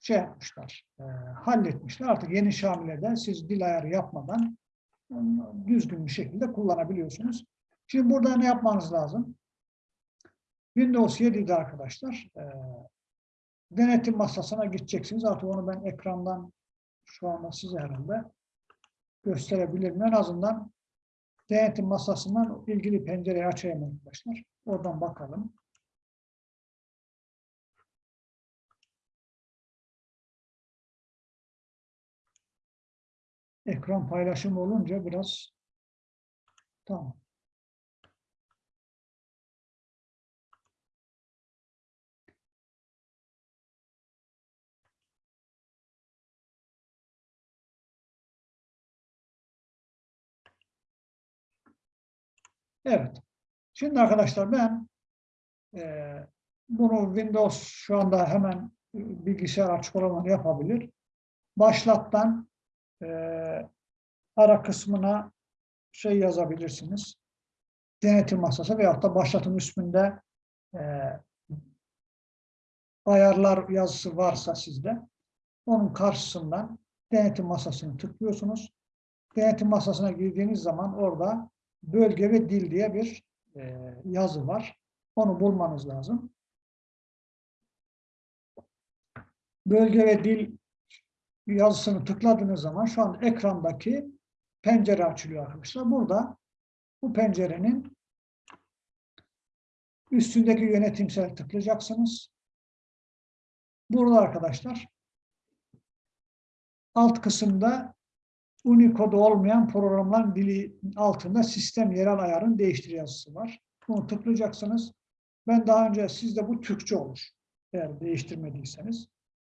A: şey yapmışlar, e, halletmişler. Artık yeni Şamile'de siz dil ayarı yapmadan e, düzgün bir şekilde kullanabiliyorsunuz. Şimdi burada ne yapmanız lazım? Windows 7'de arkadaşlar e, denetim masasına gideceksiniz. Artık onu ben ekrandan şu anda size herhalde gösterebilirim. En azından denetim masasından ilgili pencereyi açayım arkadaşlar. Oradan bakalım. Ekran paylaşımı olunca biraz tamam. Evet. Şimdi arkadaşlar ben eee, bunu Windows şu anda hemen e, bilgisayar açık olan yapabilir. Başlattan eee, ara kısmına şey yazabilirsiniz. Denetim masası veyahut da başlatım üstünde eee, ayarlar yazısı varsa sizde onun karşısından denetim masasını tıklıyorsunuz. Denetim masasına girdiğiniz zaman orada bölge ve dil diye bir e, yazı var. Onu bulmanız lazım. Bölge ve dil yazısını tıkladığınız zaman şu an ekrandaki pencere açılıyor arkadaşlar. Burada bu pencerenin üstündeki yönetimsel tıklayacaksınız. Burada arkadaşlar alt kısımda Unicode olmayan programların dili altında sistem yerel ayarın değiştir yazısı var. Bunu tıklayacaksınız. Ben daha önce sizde bu Türkçe olur. Eğer değiştirmediyseniz.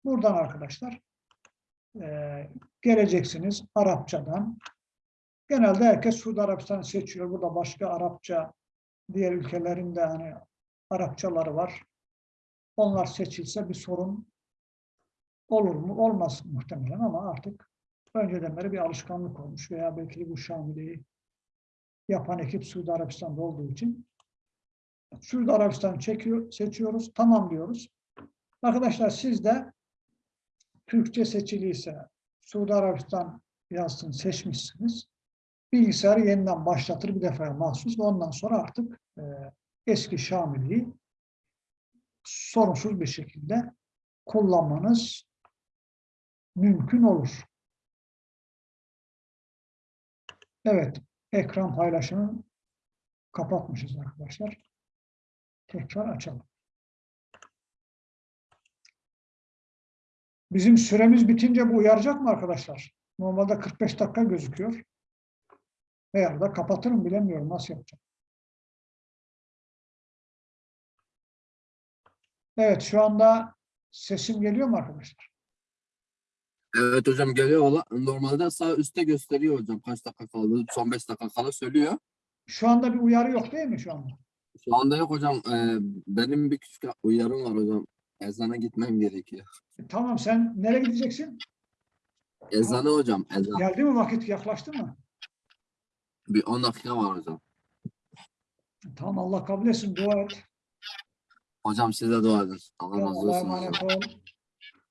A: Buradan arkadaşlar eee, geleceksiniz Arapçadan. Genelde herkes Suudi Arabistan'ı seçiyor. Burada başka Arapça diğer ülkelerin de hani Arapçaları var. Onlar seçilse bir sorun olur mu? Olmaz muhtemelen ama artık önceden beri bir alışkanlık olmuş veya belki bu Şamile'yi yapan ekip Suudi Arabistan'da olduğu için Suudi Arabistan çekiyor, seçiyoruz. Tamam diyoruz. Arkadaşlar siz de Türkçe seçiliyse Suudi Arabistan yazsın seçmişsiniz. Bilgisayarı yeniden başlatır bir defaya mahsus. Ondan sonra artık e, eski Şamili'yi sorunsuz bir şekilde kullanmanız mümkün olur. Evet, ekran paylaşımını kapatmışız arkadaşlar. Tekrar açalım. Bizim süremiz bitince bu uyaracak mı arkadaşlar? Normalde 45 dakika gözüküyor. Veya da kapatırım bilemiyorum nasıl yapacağım. Evet şu anda sesim geliyor mu arkadaşlar?
B: Evet hocam geliyor. Valla Normalde sağ üstte gösteriyor hocam kaç dakika kaldı. Son 5 dakika kala söylüyor.
A: Şu anda bir uyarı yok değil mi şu anda?
B: Şu anda yok hocam. Ee, benim bir küçük uyarım var hocam. Ezana gitmem gerekiyor.
A: E, tamam sen nereye gideceksin?
B: Ezanı hocam. Ezan.
A: Geldi mi vakit yaklaştı mı?
B: Bir 10 dakika var hocam.
A: Tamam Allah kabul etsin dua et.
B: Hocam size dua edin. Allah razı
A: Allah'a
B: olsun. hocam.
A: emanet ol.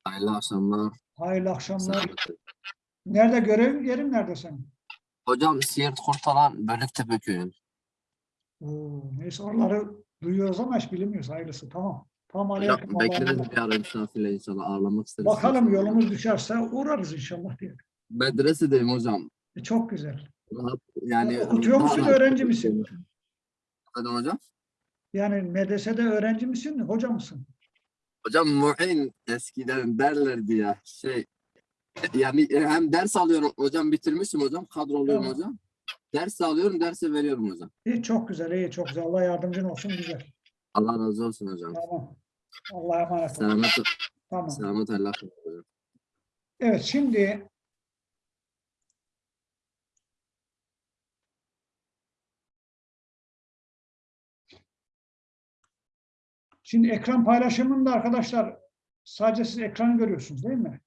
B: Hayırlı akşamlar.
A: Hayırlı akşamlar. Nerede görev yerin nerede senin?
B: Hocam Siirt Kurtalan Bölüktepe köyü.
A: Neyse oraları duyuyoruz ama hiç bilmiyoruz. Hayırlısı tamam. Tamam aleyküm.
B: Bekleriz bir ara misafirle inşallah ağırlamak isteriz.
A: Bakalım yolumuz düşerse uğrarız inşallah diye.
B: Medresedeyim hocam.
A: E, çok güzel.
B: Rahat, yani
A: Okutuyor musun,
B: rahat
A: öğrenci misin?
B: Efendim hocam?
A: Yani medresede öğrenci misin, hoca mısın?
B: Hocam muin eskiden derlerdi ya şey yani hem ders alıyorum hocam bitirmişim hocam kadroluyum
A: Tamam.
B: hocam. Ders alıyorum derse veriyorum hocam.
A: İyi, çok güzel, iyi, çok güzel. Allah yardımcın olsun, güzel.
B: Allah razı olsun hocam.
A: Tamam. Allah'a emanet ol.
B: Selamet,
A: Tamam.
B: selamet Allah hocam.
A: Evet, şimdi Şimdi ekran paylaşımında arkadaşlar sadece siz ekranı görüyorsunuz değil mi?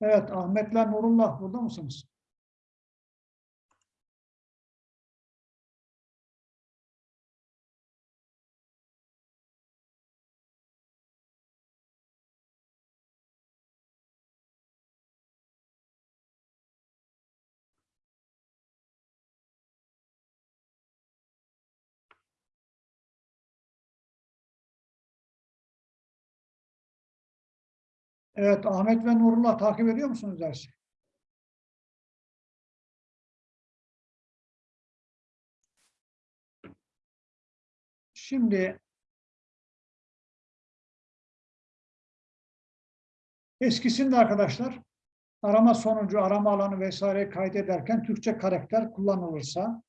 A: Evet, Ahmetler Nurullah burada mısınız? Evet, Ahmet ve Nurullah takip ediyor musunuz dersi? Şimdi eskisinde arkadaşlar arama sonucu, arama alanı vesaire kaydederken Türkçe karakter kullanılırsa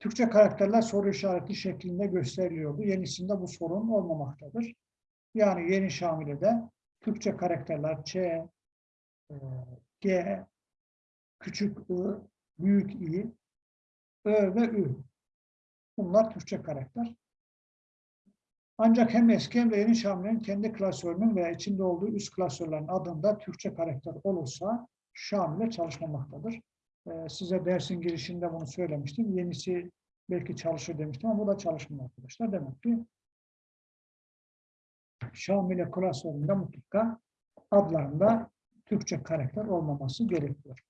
A: Türkçe karakterler soru işareti şeklinde gösteriliyordu. Yenisinde bu sorun olmamaktadır. Yani yeni Şamile'de Türkçe karakterler Ç, e, G, küçük I, büyük İ, Ö ve Ü. Bunlar Türkçe karakter. Ancak hem eski hem de yeni Şamile'nin kendi klasörünün veya içinde olduğu üst klasörlerin adında Türkçe karakter olursa Şamile çalışmamaktadır. Ee, size dersin girişinde bunu söylemiştim. Yenisi belki çalışır demiştim ama bu da çalışmıyor arkadaşlar. Demek ki Şamile klasöründe mutlaka adlarında Türkçe karakter olmaması gerekiyor.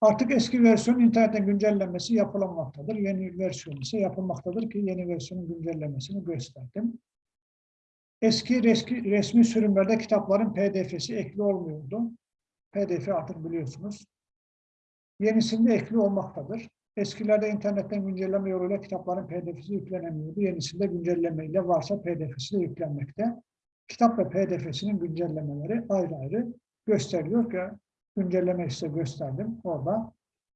A: Artık eski versiyon internetten güncellenmesi yapılmaktadır. Yeni versiyon ise yapılmaktadır ki yeni versiyonun güncellemesini gösterdim. Eski resmi, resmi sürümlerde kitapların pdf'si ekli olmuyordu. pdf artık biliyorsunuz. Yenisinde ekli olmaktadır. Eskilerde internetten güncelleme yoluyla kitapların pdf'si yüklenemiyordu. Yenisinde güncelleme ile varsa pdf'si de yüklenmekte. Kitap ve pdf'sinin güncellemeleri ayrı ayrı gösteriliyor ki güncelleme size gösterdim. Orada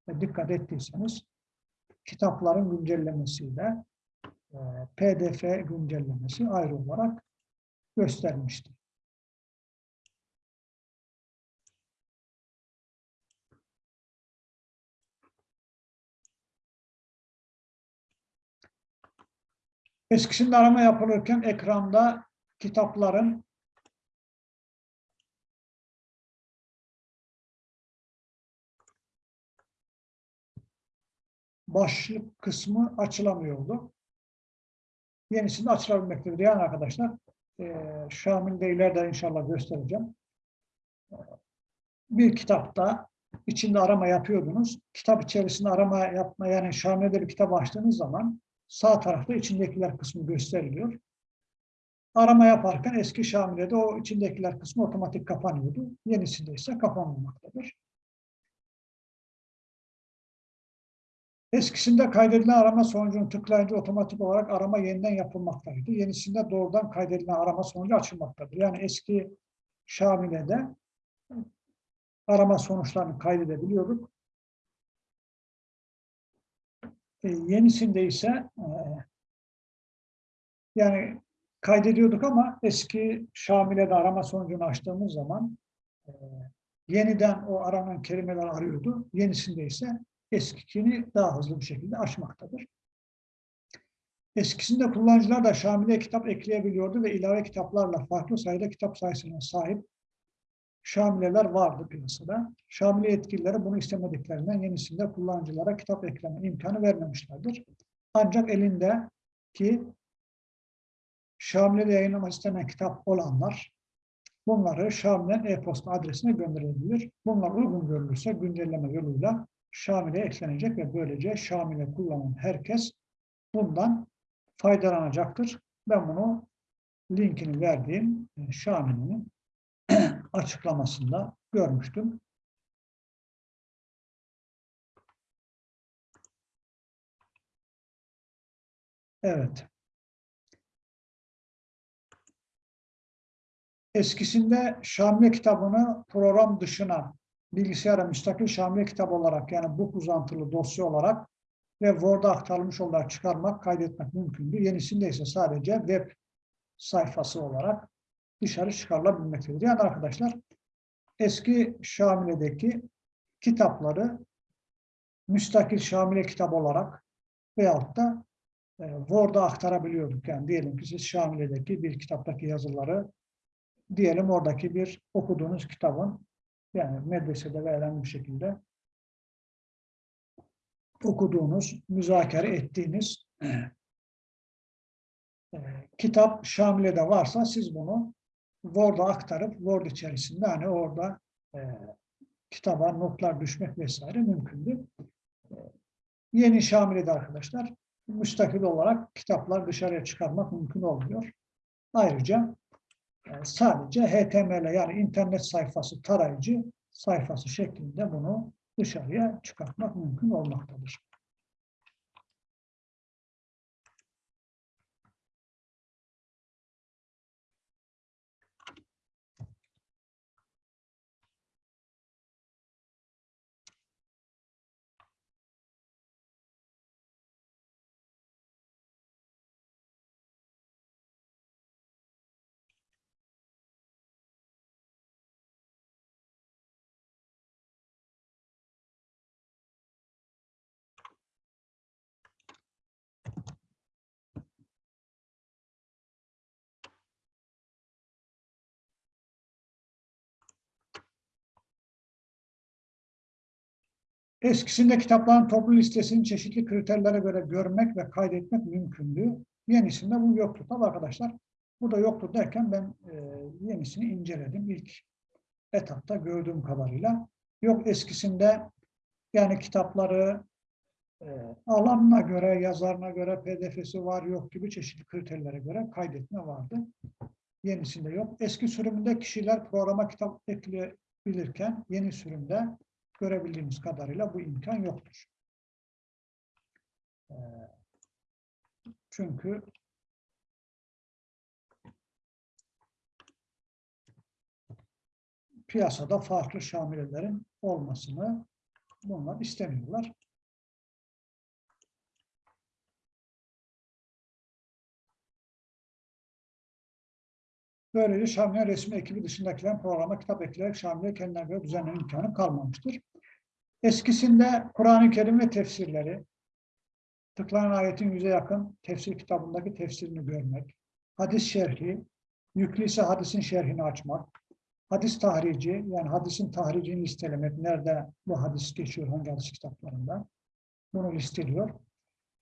A: e, dikkat ettiyseniz kitapların güncellemesiyle e, pdf güncellemesi ayrı olarak göstermiştir. Eskisinde arama yapılırken ekranda kitapların başlık kısmı açılamıyordu. Yenisinde açılabilmektedir. Yani arkadaşlar eee Şamil'de ileride inşallah göstereceğim. Bir kitapta içinde arama yapıyordunuz. Kitap içerisinde arama yapma yani Şamil'de bir kitap açtığınız zaman sağ tarafta içindekiler kısmı gösteriliyor. Arama yaparken eski Şamile'de o içindekiler kısmı otomatik kapanıyordu. Yenisinde ise kapanmamaktadır. Eskisinde kaydedilen arama sonucunu tıklayınca otomatik olarak arama yeniden yapılmaktaydı. Yenisinde doğrudan kaydedilen arama sonucu açılmaktadır. Yani eski Şamile'de arama sonuçlarını kaydedebiliyorduk. Yenisinde ise e, yani kaydediyorduk ama eski Şamile'de arama sonucunu açtığımız zaman e, yeniden o aranan kelimeler arıyordu. Yenisinde ise eskikini daha hızlı bir şekilde açmaktadır. Eskisinde kullanıcılar da Şamil'e kitap ekleyebiliyordu ve ilave kitaplarla farklı sayıda kitap sayısına sahip Şamileler vardı piyasada. Şamile yetkilileri bunu istemediklerinden yenisinde kullanıcılara kitap ekleme imkanı vermemişlerdir. Ancak elindeki Şamile'de yayınlamak istenen kitap olanlar bunları Şamile'nin e-posta adresine gönderebilir. Bunlar uygun görülürse güncelleme yoluyla Şamil'e eklenecek ve böylece Şamil'e kullanan herkes bundan faydalanacaktır. Ben bunu linkini verdiğim e, Şamil'in açıklamasında görmüştüm. Evet. Eskisinde Şamile kitabını program dışına bilgisayara müstakil Şamile kitap olarak yani bu uzantılı dosya olarak ve Word'a aktarılmış olarak çıkarmak, kaydetmek mümkündü. Yenisinde ise sadece web sayfası olarak dışarı çıkarılabilmektedir. Yani arkadaşlar eski Şamile'deki kitapları müstakil Şamile kitap olarak veyahut da e, Word'a aktarabiliyorduk. Yani diyelim ki siz Şamile'deki bir kitaptaki yazıları diyelim oradaki bir okuduğunuz kitabın yani medresede verilen bir şekilde okuduğunuz, müzakere ettiğiniz e, kitap Şamile'de varsa siz bunu Word'a aktarıp Word içerisinde hani orada e, kitaba notlar düşmek vesaire mümkündü. E, yeni Şamile'de arkadaşlar müstakil olarak kitaplar dışarıya çıkarmak mümkün olmuyor. Ayrıca e, sadece HTML yani internet sayfası tarayıcı sayfası şeklinde bunu dışarıya çıkartmak mümkün olmaktadır. Eskisinde kitapların toplu listesini çeşitli kriterlere göre görmek ve kaydetmek mümkündü. Yenisinde bu yoktu. Tabii arkadaşlar bu da yoktu derken ben e, yenisini inceledim ilk etapta gördüğüm kadarıyla. Yok eskisinde yani kitapları e, alanına göre, yazarına göre, pdf'si var yok gibi çeşitli kriterlere göre kaydetme vardı. Yenisinde yok. Eski sürümünde kişiler programa kitap ekleyebilirken yeni sürümde görebildiğimiz kadarıyla bu imkan yoktur. Ee, Çünkü piyasada farklı şamilelerin olmasını bunlar istemiyorlar. Böylece Şamile resmi ekibi dışındakilerin programa kitap ekleyerek Şamile kendine göre düzenleme imkanı kalmamıştır. Eskisinde Kur'an-ı Kerim ve tefsirleri, tıklanan ayetin yüze yakın tefsir kitabındaki tefsirini görmek, hadis şerhi, yüklüyse hadisin şerhini açmak, hadis tahrici, yani hadisin tahricini listelemek, nerede bu hadis geçiyor, hangi hadis kitaplarında, bunu listeliyor.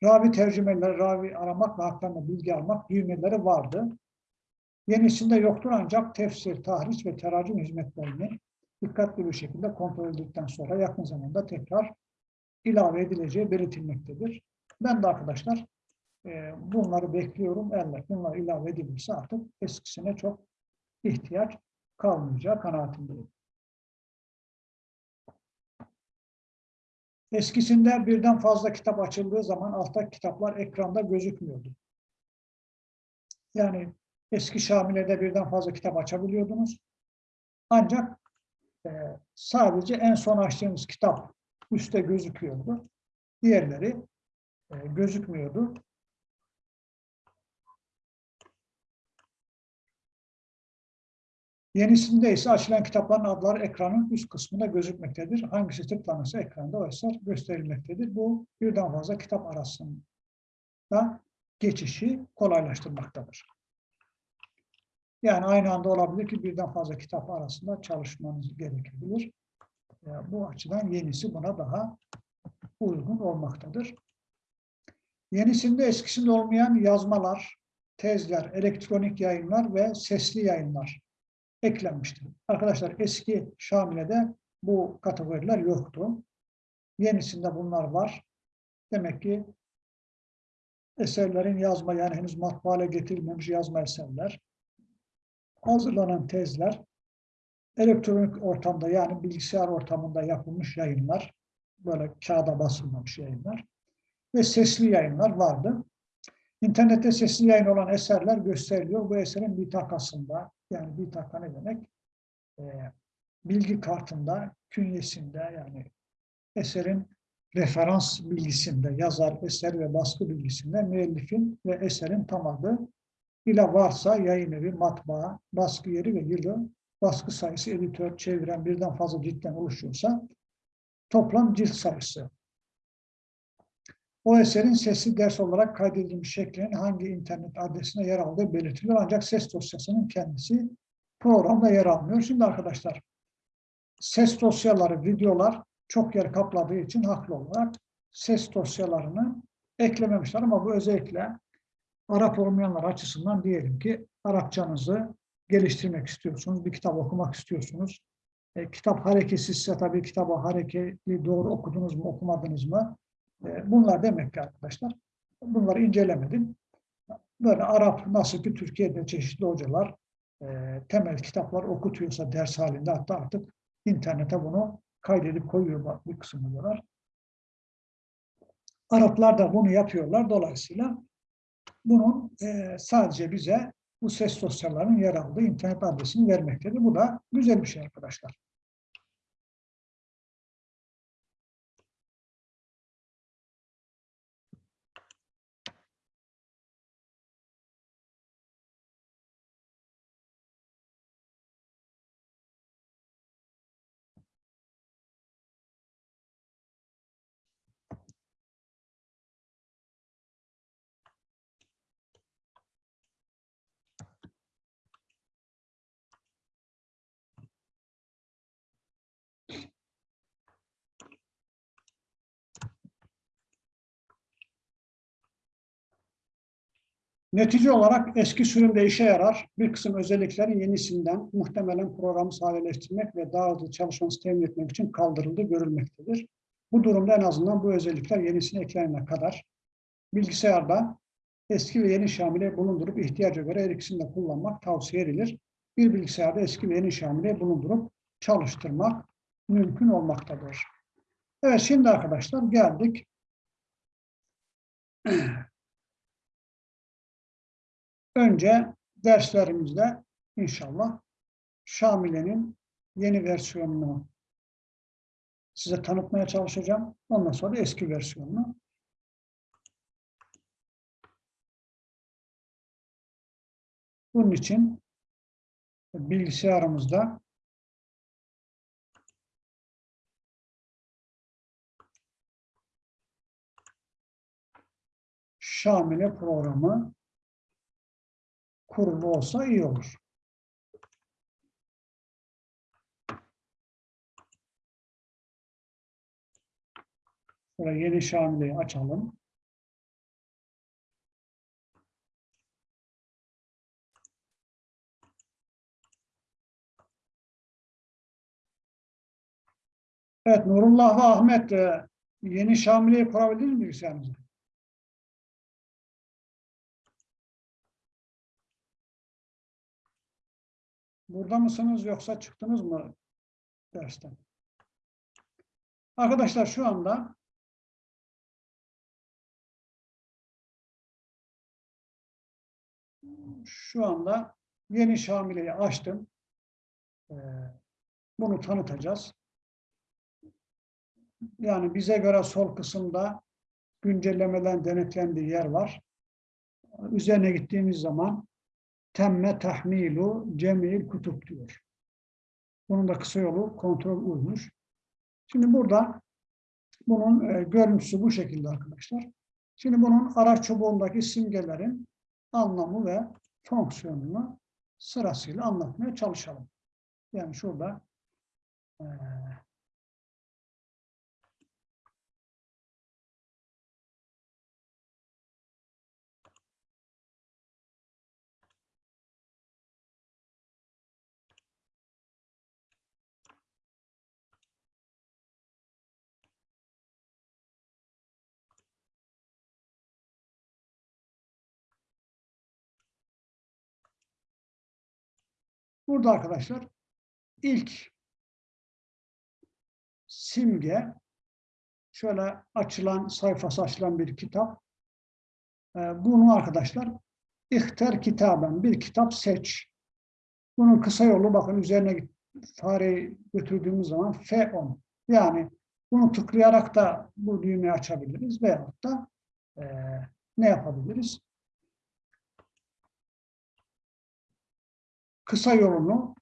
A: Ravi tercümeleri, ravi aramak ve hakkında bilgi almak düğmeleri vardı. Yenisinde yoktur ancak tefsir, tahriş ve teracüm hizmetlerini dikkatli bir şekilde kontrol edildikten sonra yakın zamanda tekrar ilave edileceği belirtilmektedir. Ben de arkadaşlar e, bunları bekliyorum. Eğer bunlar ilave edilirse artık eskisine çok ihtiyaç kalmayacağı kanaatindeyim. Eskisinde birden fazla kitap açıldığı zaman alttaki kitaplar ekranda gözükmüyordu. Yani eski Şamile'de birden fazla kitap açabiliyordunuz. Ancak e, sadece en son açtığınız kitap üstte gözüküyordu. Diğerleri e, gözükmüyordu. Yenisinde ise açılan kitapların adları ekranın üst kısmında gözükmektedir. Hangisi tıklanırsa ekranda o eser gösterilmektedir. Bu birden fazla kitap arasında geçişi kolaylaştırmaktadır. Yani aynı anda olabilir ki birden fazla kitap arasında çalışmanız gerekebilir. Bu açıdan yenisi buna daha uygun olmaktadır. Yenisinde eskisinde olmayan yazmalar, tezler, elektronik yayınlar ve sesli yayınlar eklenmiştir. Arkadaşlar eski Şamile'de bu kategoriler yoktu. Yenisinde bunlar var. Demek ki eserlerin yazma yani henüz matbaale getirilmemiş yazma eserler, hazırlanan tezler, elektronik ortamda yani bilgisayar ortamında yapılmış yayınlar, böyle kağıda basılmamış yayınlar ve sesli yayınlar vardı. İnternette sesli yayın olan eserler gösteriliyor. Bu eserin bitakasında, yani bitaka ne demek? Ee, bilgi kartında, künyesinde yani eserin referans bilgisinde, yazar, eser ve baskı bilgisinde müellifin ve eserin tam adı ile varsa yayın evi, matbaa, baskı yeri ve yılı, baskı sayısı, editör, çeviren birden fazla ciltten oluşuyorsa toplam cilt sayısı. O eserin sesli ders olarak kaydedilmiş şeklinin hangi internet adresine yer aldığı belirtiliyor. Ancak ses dosyasının kendisi programda yer almıyor. Şimdi arkadaşlar ses dosyaları, videolar çok yer kapladığı için haklı olarak ses dosyalarını eklememişler ama bu özellikle Arap olmayanlar açısından diyelim ki Arapçanızı geliştirmek istiyorsunuz, bir kitap okumak istiyorsunuz. E, kitap hareketsizse tabii kitabı hareketli doğru okudunuz mu, okumadınız mı? E, bunlar demek ki arkadaşlar. Bunları incelemedim. Böyle Arap nasıl ki Türkiye'de çeşitli hocalar e, temel kitaplar okutuyorsa ders halinde hatta artık internete bunu kaydedip koyuyor bir kısmı diyorlar. Araplar da bunu yapıyorlar. Dolayısıyla bunun e, sadece bize bu ses dosyalarının yer aldığı internet adresini vermektedir. Bu da güzel bir şey arkadaşlar. Netice olarak eski sürümde işe yarar. Bir kısım özelliklerin yenisinden muhtemelen programı sadeleştirmek ve daha hızlı çalışması temin etmek için kaldırıldığı görülmektedir. Bu durumda en azından bu özellikler yenisine eklenene kadar bilgisayarda eski ve yeni şamile bulundurup ihtiyaca göre her ikisini de kullanmak tavsiye edilir. Bir bilgisayarda eski ve yeni şamile bulundurup çalıştırmak mümkün olmaktadır. Evet şimdi arkadaşlar geldik Önce derslerimizde inşallah Şamile'nin yeni versiyonunu size tanıtmaya çalışacağım. Ondan sonra eski versiyonunu. Bunun için bilgisayarımızda Şamile programı kurulu olsa iyi olur. Şöyle yeni Şamile'yi açalım. Evet, Nurullah ve Ahmet e, yeni Şamile'yi kurabildiniz mi bilgisayarınıza? Burada mısınız yoksa çıktınız mı dersten? Arkadaşlar şu anda şu anda yeni Şamile'yi açtım. Ee, Bunu tanıtacağız. Yani bize göre sol kısımda güncellemeden denetlendiği yer var. Üzerine gittiğimiz zaman temme tahmilu cemil kutup diyor. Bunun da kısa yolu kontrol uymuş. Şimdi burada bunun e, görüntüsü bu şekilde arkadaşlar. Şimdi bunun araç çubuğundaki simgelerin anlamı ve fonksiyonunu sırasıyla anlatmaya çalışalım. Yani şurada e, Burada arkadaşlar ilk simge şöyle açılan sayfası açılan bir kitap. Ee, Bunu arkadaşlar ihter kitaben bir kitap seç. Bunun kısa yolu bakın üzerine fareyi götürdüğümüz zaman F10. Yani bunu tıklayarak da bu düğmeyi açabiliriz veyahut da eee, ne yapabiliriz? Kısa yolunu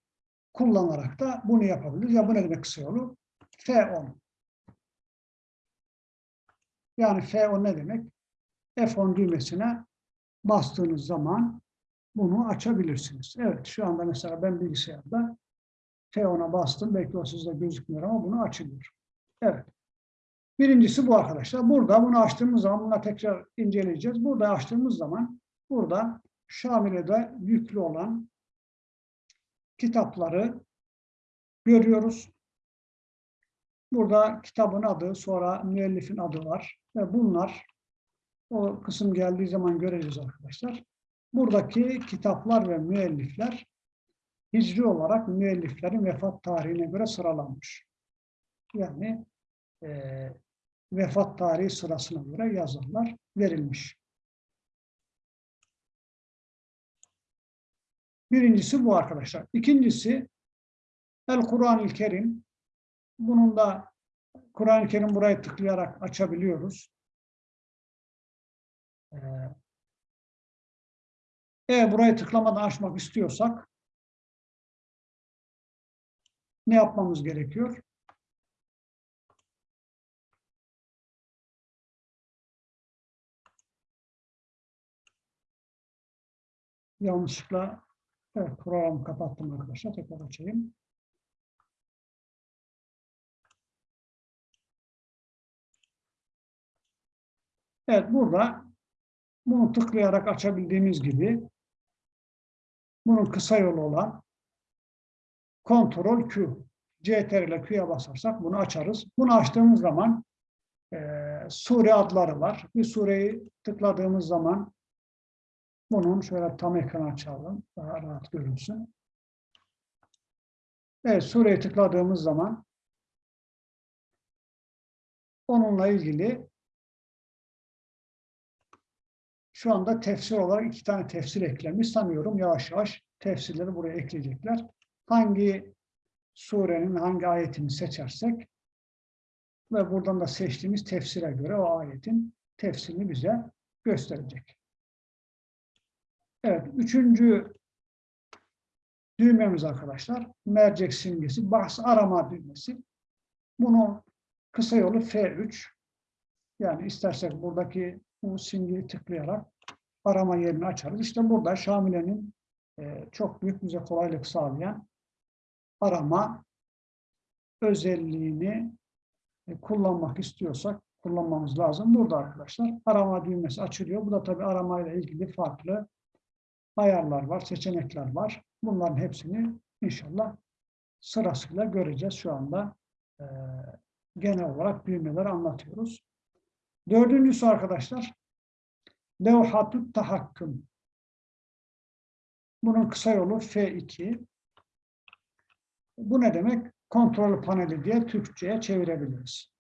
A: kullanarak da bunu yapabiliriz. Ya bu ne demek kısa yolu? F10. Yani F10 ne demek? F10 düğmesine bastığınız zaman bunu açabilirsiniz. Evet şu anda mesela ben bilgisayarda F10'a bastım. Belki o sizde gözükmüyor ama bunu açılıyor. Evet. Birincisi bu arkadaşlar. Burada bunu açtığımız zaman buna tekrar inceleyeceğiz. Burada açtığımız zaman burada Şamile'de yüklü olan kitapları görüyoruz. Burada kitabın adı, sonra müellifin adı var. Ve bunlar o kısım geldiği zaman göreceğiz arkadaşlar. Buradaki kitaplar ve müellifler hicri olarak müelliflerin vefat tarihine göre sıralanmış. Yani eee, vefat tarihi sırasına göre yazarlar verilmiş. Birincisi bu arkadaşlar. İkincisi El Kur'an-ı Kerim. Bunun da Kur'an-ı Kerim burayı tıklayarak açabiliyoruz. Ee, Eğer burayı tıklamadan açmak istiyorsak ne yapmamız gerekiyor? Yanlışlıkla Evet, programı kapattım arkadaşlar. Tekrar açayım. Evet, burada bunu tıklayarak açabildiğimiz gibi bunun kısa yolu olan Ctrl Q. CTRL ile Q'ya basarsak bunu açarız. Bunu açtığımız zaman eee sure adları var. Bir sureyi tıkladığımız zaman bunun şöyle tam ekran açalım. Daha rahat görünsün. Evet, sureyi tıkladığımız zaman onunla ilgili şu anda tefsir olarak iki tane tefsir eklemiş. Sanıyorum yavaş yavaş tefsirleri buraya ekleyecekler. Hangi surenin hangi ayetini seçersek ve buradan da seçtiğimiz tefsire göre o ayetin tefsirini bize gösterecek. Evet, üçüncü düğmemiz arkadaşlar, mercek simgesi, bahs arama düğmesi. Bunun kısa yolu F3. Yani istersek buradaki bu simgeyi tıklayarak arama yerini açarız. İşte burada Şamile'nin e, çok büyük bize kolaylık sağlayan arama özelliğini e, kullanmak istiyorsak kullanmamız lazım. Burada arkadaşlar arama düğmesi açılıyor. Bu da tabii aramayla ilgili farklı ayarlar var, seçenekler var. Bunların hepsini inşallah sırasıyla göreceğiz. Şu anda e, genel olarak düğmeleri anlatıyoruz. Dördüncüsü arkadaşlar levhatut tahakküm. Bunun kısa yolu F2. Bu ne demek? Kontrol paneli diye Türkçe'ye çevirebiliriz.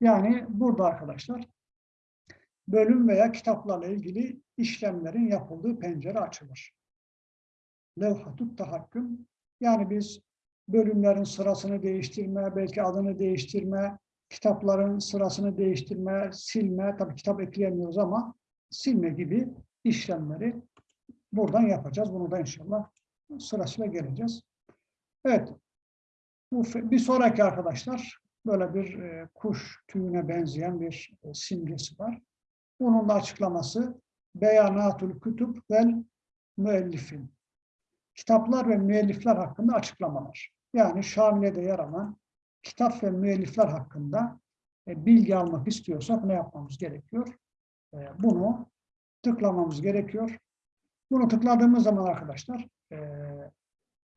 A: Yani burada arkadaşlar bölüm veya kitaplarla ilgili işlemlerin yapıldığı pencere açılır. Levhatut tahakküm. Yani biz bölümlerin sırasını değiştirme, belki adını değiştirme, kitapların sırasını değiştirme, silme, tabii kitap ekleyemiyoruz ama silme gibi işlemleri buradan yapacağız. Bunu da inşallah sırasıyla geleceğiz. Evet. Bu bir sonraki arkadaşlar böyle bir e, kuş tüyüne benzeyen bir e, simgesi var. Bunun da açıklaması Beyanatul Kütüb vel Müellifin. Kitaplar ve müellifler hakkında açıklamalar. Yani Şamile'de yer alan kitap ve müellifler hakkında e, bilgi almak istiyorsak ne yapmamız gerekiyor? E, bunu tıklamamız gerekiyor. Bunu tıkladığımız zaman arkadaşlar e,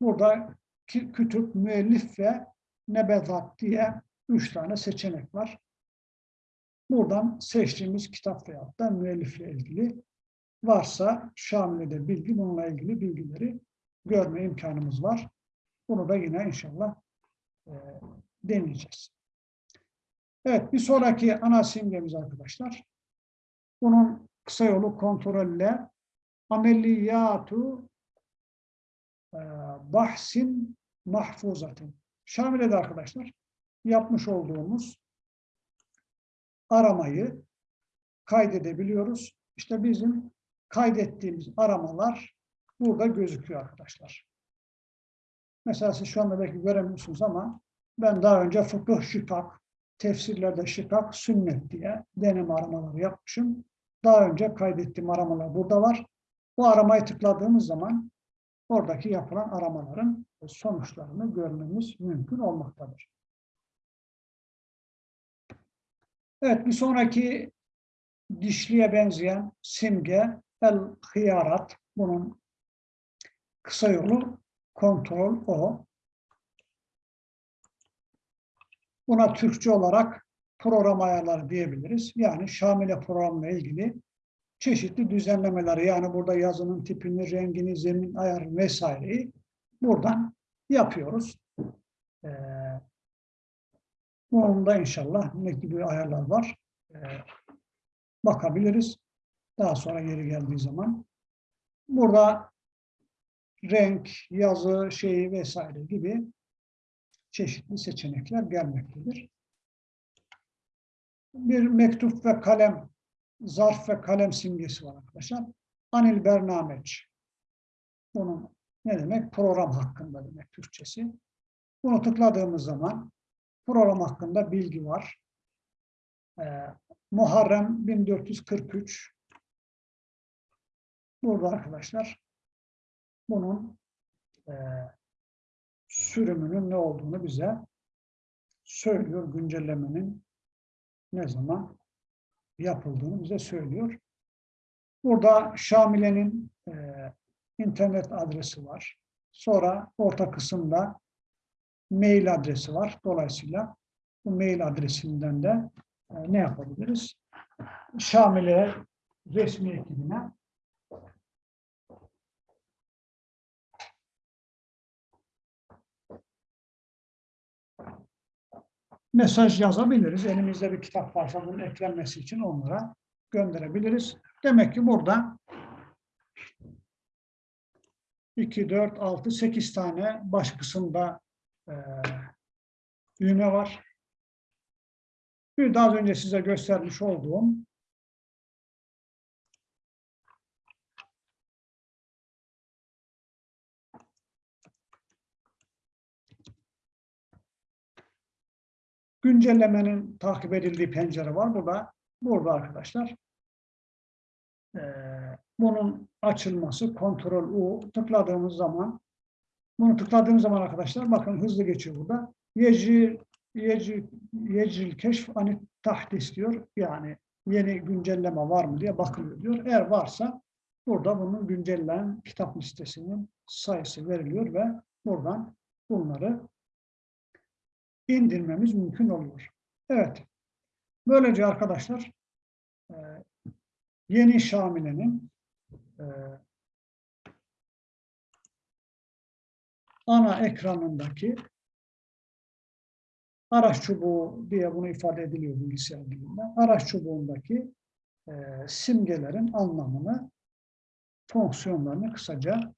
A: burada kütüp, müellif ve nebezat diye üç tane seçenek var. Buradan seçtiğimiz kitap veyahut da müellifle ilgili varsa Şamile'de bilgi, bununla ilgili bilgileri görme imkanımız var. Bunu da yine inşallah e, deneyeceğiz. Evet, bir sonraki ana simgemiz arkadaşlar. Bunun kısa yolu kontrolle ameliyatu e, bahsin mahfuzatin. Şamile'de arkadaşlar yapmış olduğumuz aramayı kaydedebiliyoruz. İşte bizim kaydettiğimiz aramalar burada gözüküyor arkadaşlar. Mesela siz şu anda belki göremiyorsunuz ama ben daha önce fıkıh şikak, tefsirlerde şikak, sünnet diye deneme aramaları yapmışım. Daha önce kaydettiğim aramalar burada var. Bu aramayı tıkladığımız zaman oradaki yapılan aramaların sonuçlarını görmemiz mümkün olmaktadır. Evet, bir sonraki dişliye benzeyen simge el-hıyarat. Bunun kısa yolu kontrol o. Buna Türkçe olarak program ayarları diyebiliriz. Yani Şamile programla ilgili çeşitli düzenlemeleri yani burada yazının tipini, rengini, zemin ayarı vesaireyi buradan yapıyoruz. Ee, bunun da inşallah ne gibi ayarlar var ee, bakabiliriz. Daha sonra yeri geldiği zaman. Burada renk, yazı, şeyi vesaire gibi çeşitli seçenekler gelmektedir. Bir mektup ve kalem, zarf ve kalem simgesi var arkadaşlar. Anil Bernameç. Bunun ne demek? Program hakkında demek Türkçesi. Bunu tıkladığımız zaman program hakkında bilgi var. Ee, Muharrem 1443. Burada arkadaşlar bunun e, sürümünün ne olduğunu bize söylüyor. Güncellemenin ne zaman yapıldığını bize söylüyor. Burada Şamile'nin e, internet adresi var. Sonra orta kısımda mail adresi var. Dolayısıyla bu mail adresinden de e, ne yapabiliriz? Şamile resmi ekibine mesaj yazabiliriz. Elimizde bir kitap varsa bunun eklenmesi için onlara gönderebiliriz. Demek ki burada 2, 4, 6, 8 tane baş kısımda e, düğme var. Bir daha önce size göstermiş olduğum güncellemenin takip edildiği pencere var. Burada, burada arkadaşlar e, bunun açılması kontrol U tıkladığımız zaman bunu tıkladığımız zaman arkadaşlar bakın hızlı geçiyor burada. Yecil keşf ani tahdis diyor. Yani yeni güncelleme var mı diye bakılıyor diyor. Eğer varsa burada bunun güncellenen kitap listesinin sayısı veriliyor ve buradan bunları indirmemiz mümkün oluyor. Evet. Böylece arkadaşlar e, yeni Şamile'nin ana ekranındaki araç çubuğu diye bunu ifade ediliyor bilgisayar dilinde. Araç çubuğundaki e, simgelerin anlamını, fonksiyonlarını kısaca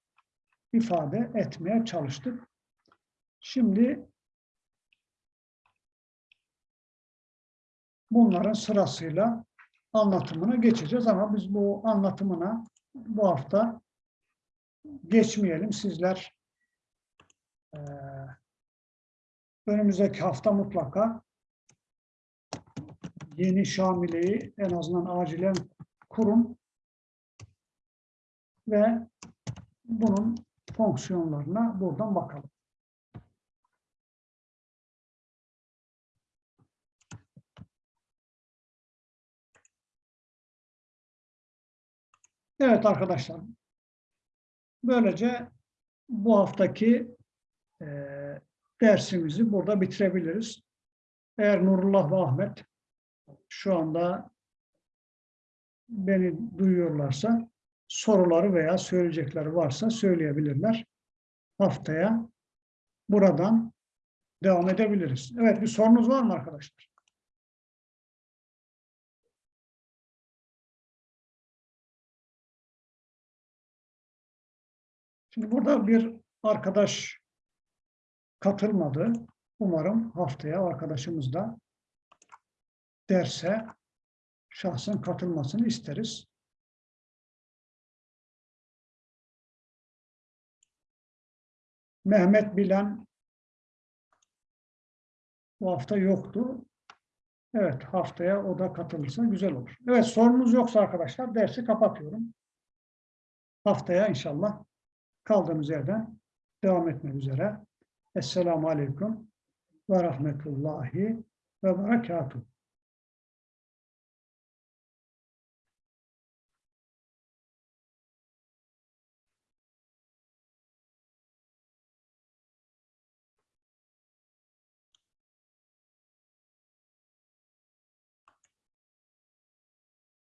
A: ifade etmeye çalıştık. Şimdi bunların sırasıyla anlatımına geçeceğiz ama biz bu anlatımına bu hafta geçmeyelim. Sizler eee, önümüzdeki hafta mutlaka yeni Şamile'yi en azından acilen kurun ve bunun fonksiyonlarına buradan bakalım. Evet arkadaşlar. Böylece bu haftaki eee, dersimizi burada bitirebiliriz. Eğer Nurullah ve Ahmet şu anda beni duyuyorlarsa soruları veya söyleyecekleri varsa söyleyebilirler. Haftaya buradan devam edebiliriz. Evet bir sorunuz var mı arkadaşlar? Şimdi burada bir arkadaş katılmadı. Umarım haftaya arkadaşımız da derse şahsın katılmasını isteriz. Mehmet Bilen bu hafta yoktu. Evet haftaya o da katılırsa güzel olur. Evet sorunuz yoksa arkadaşlar dersi kapatıyorum. Haftaya inşallah kaldığımız yerden devam etmek üzere. Esselamu Aleyküm ve Rahmetullahi ve Berekatuhu.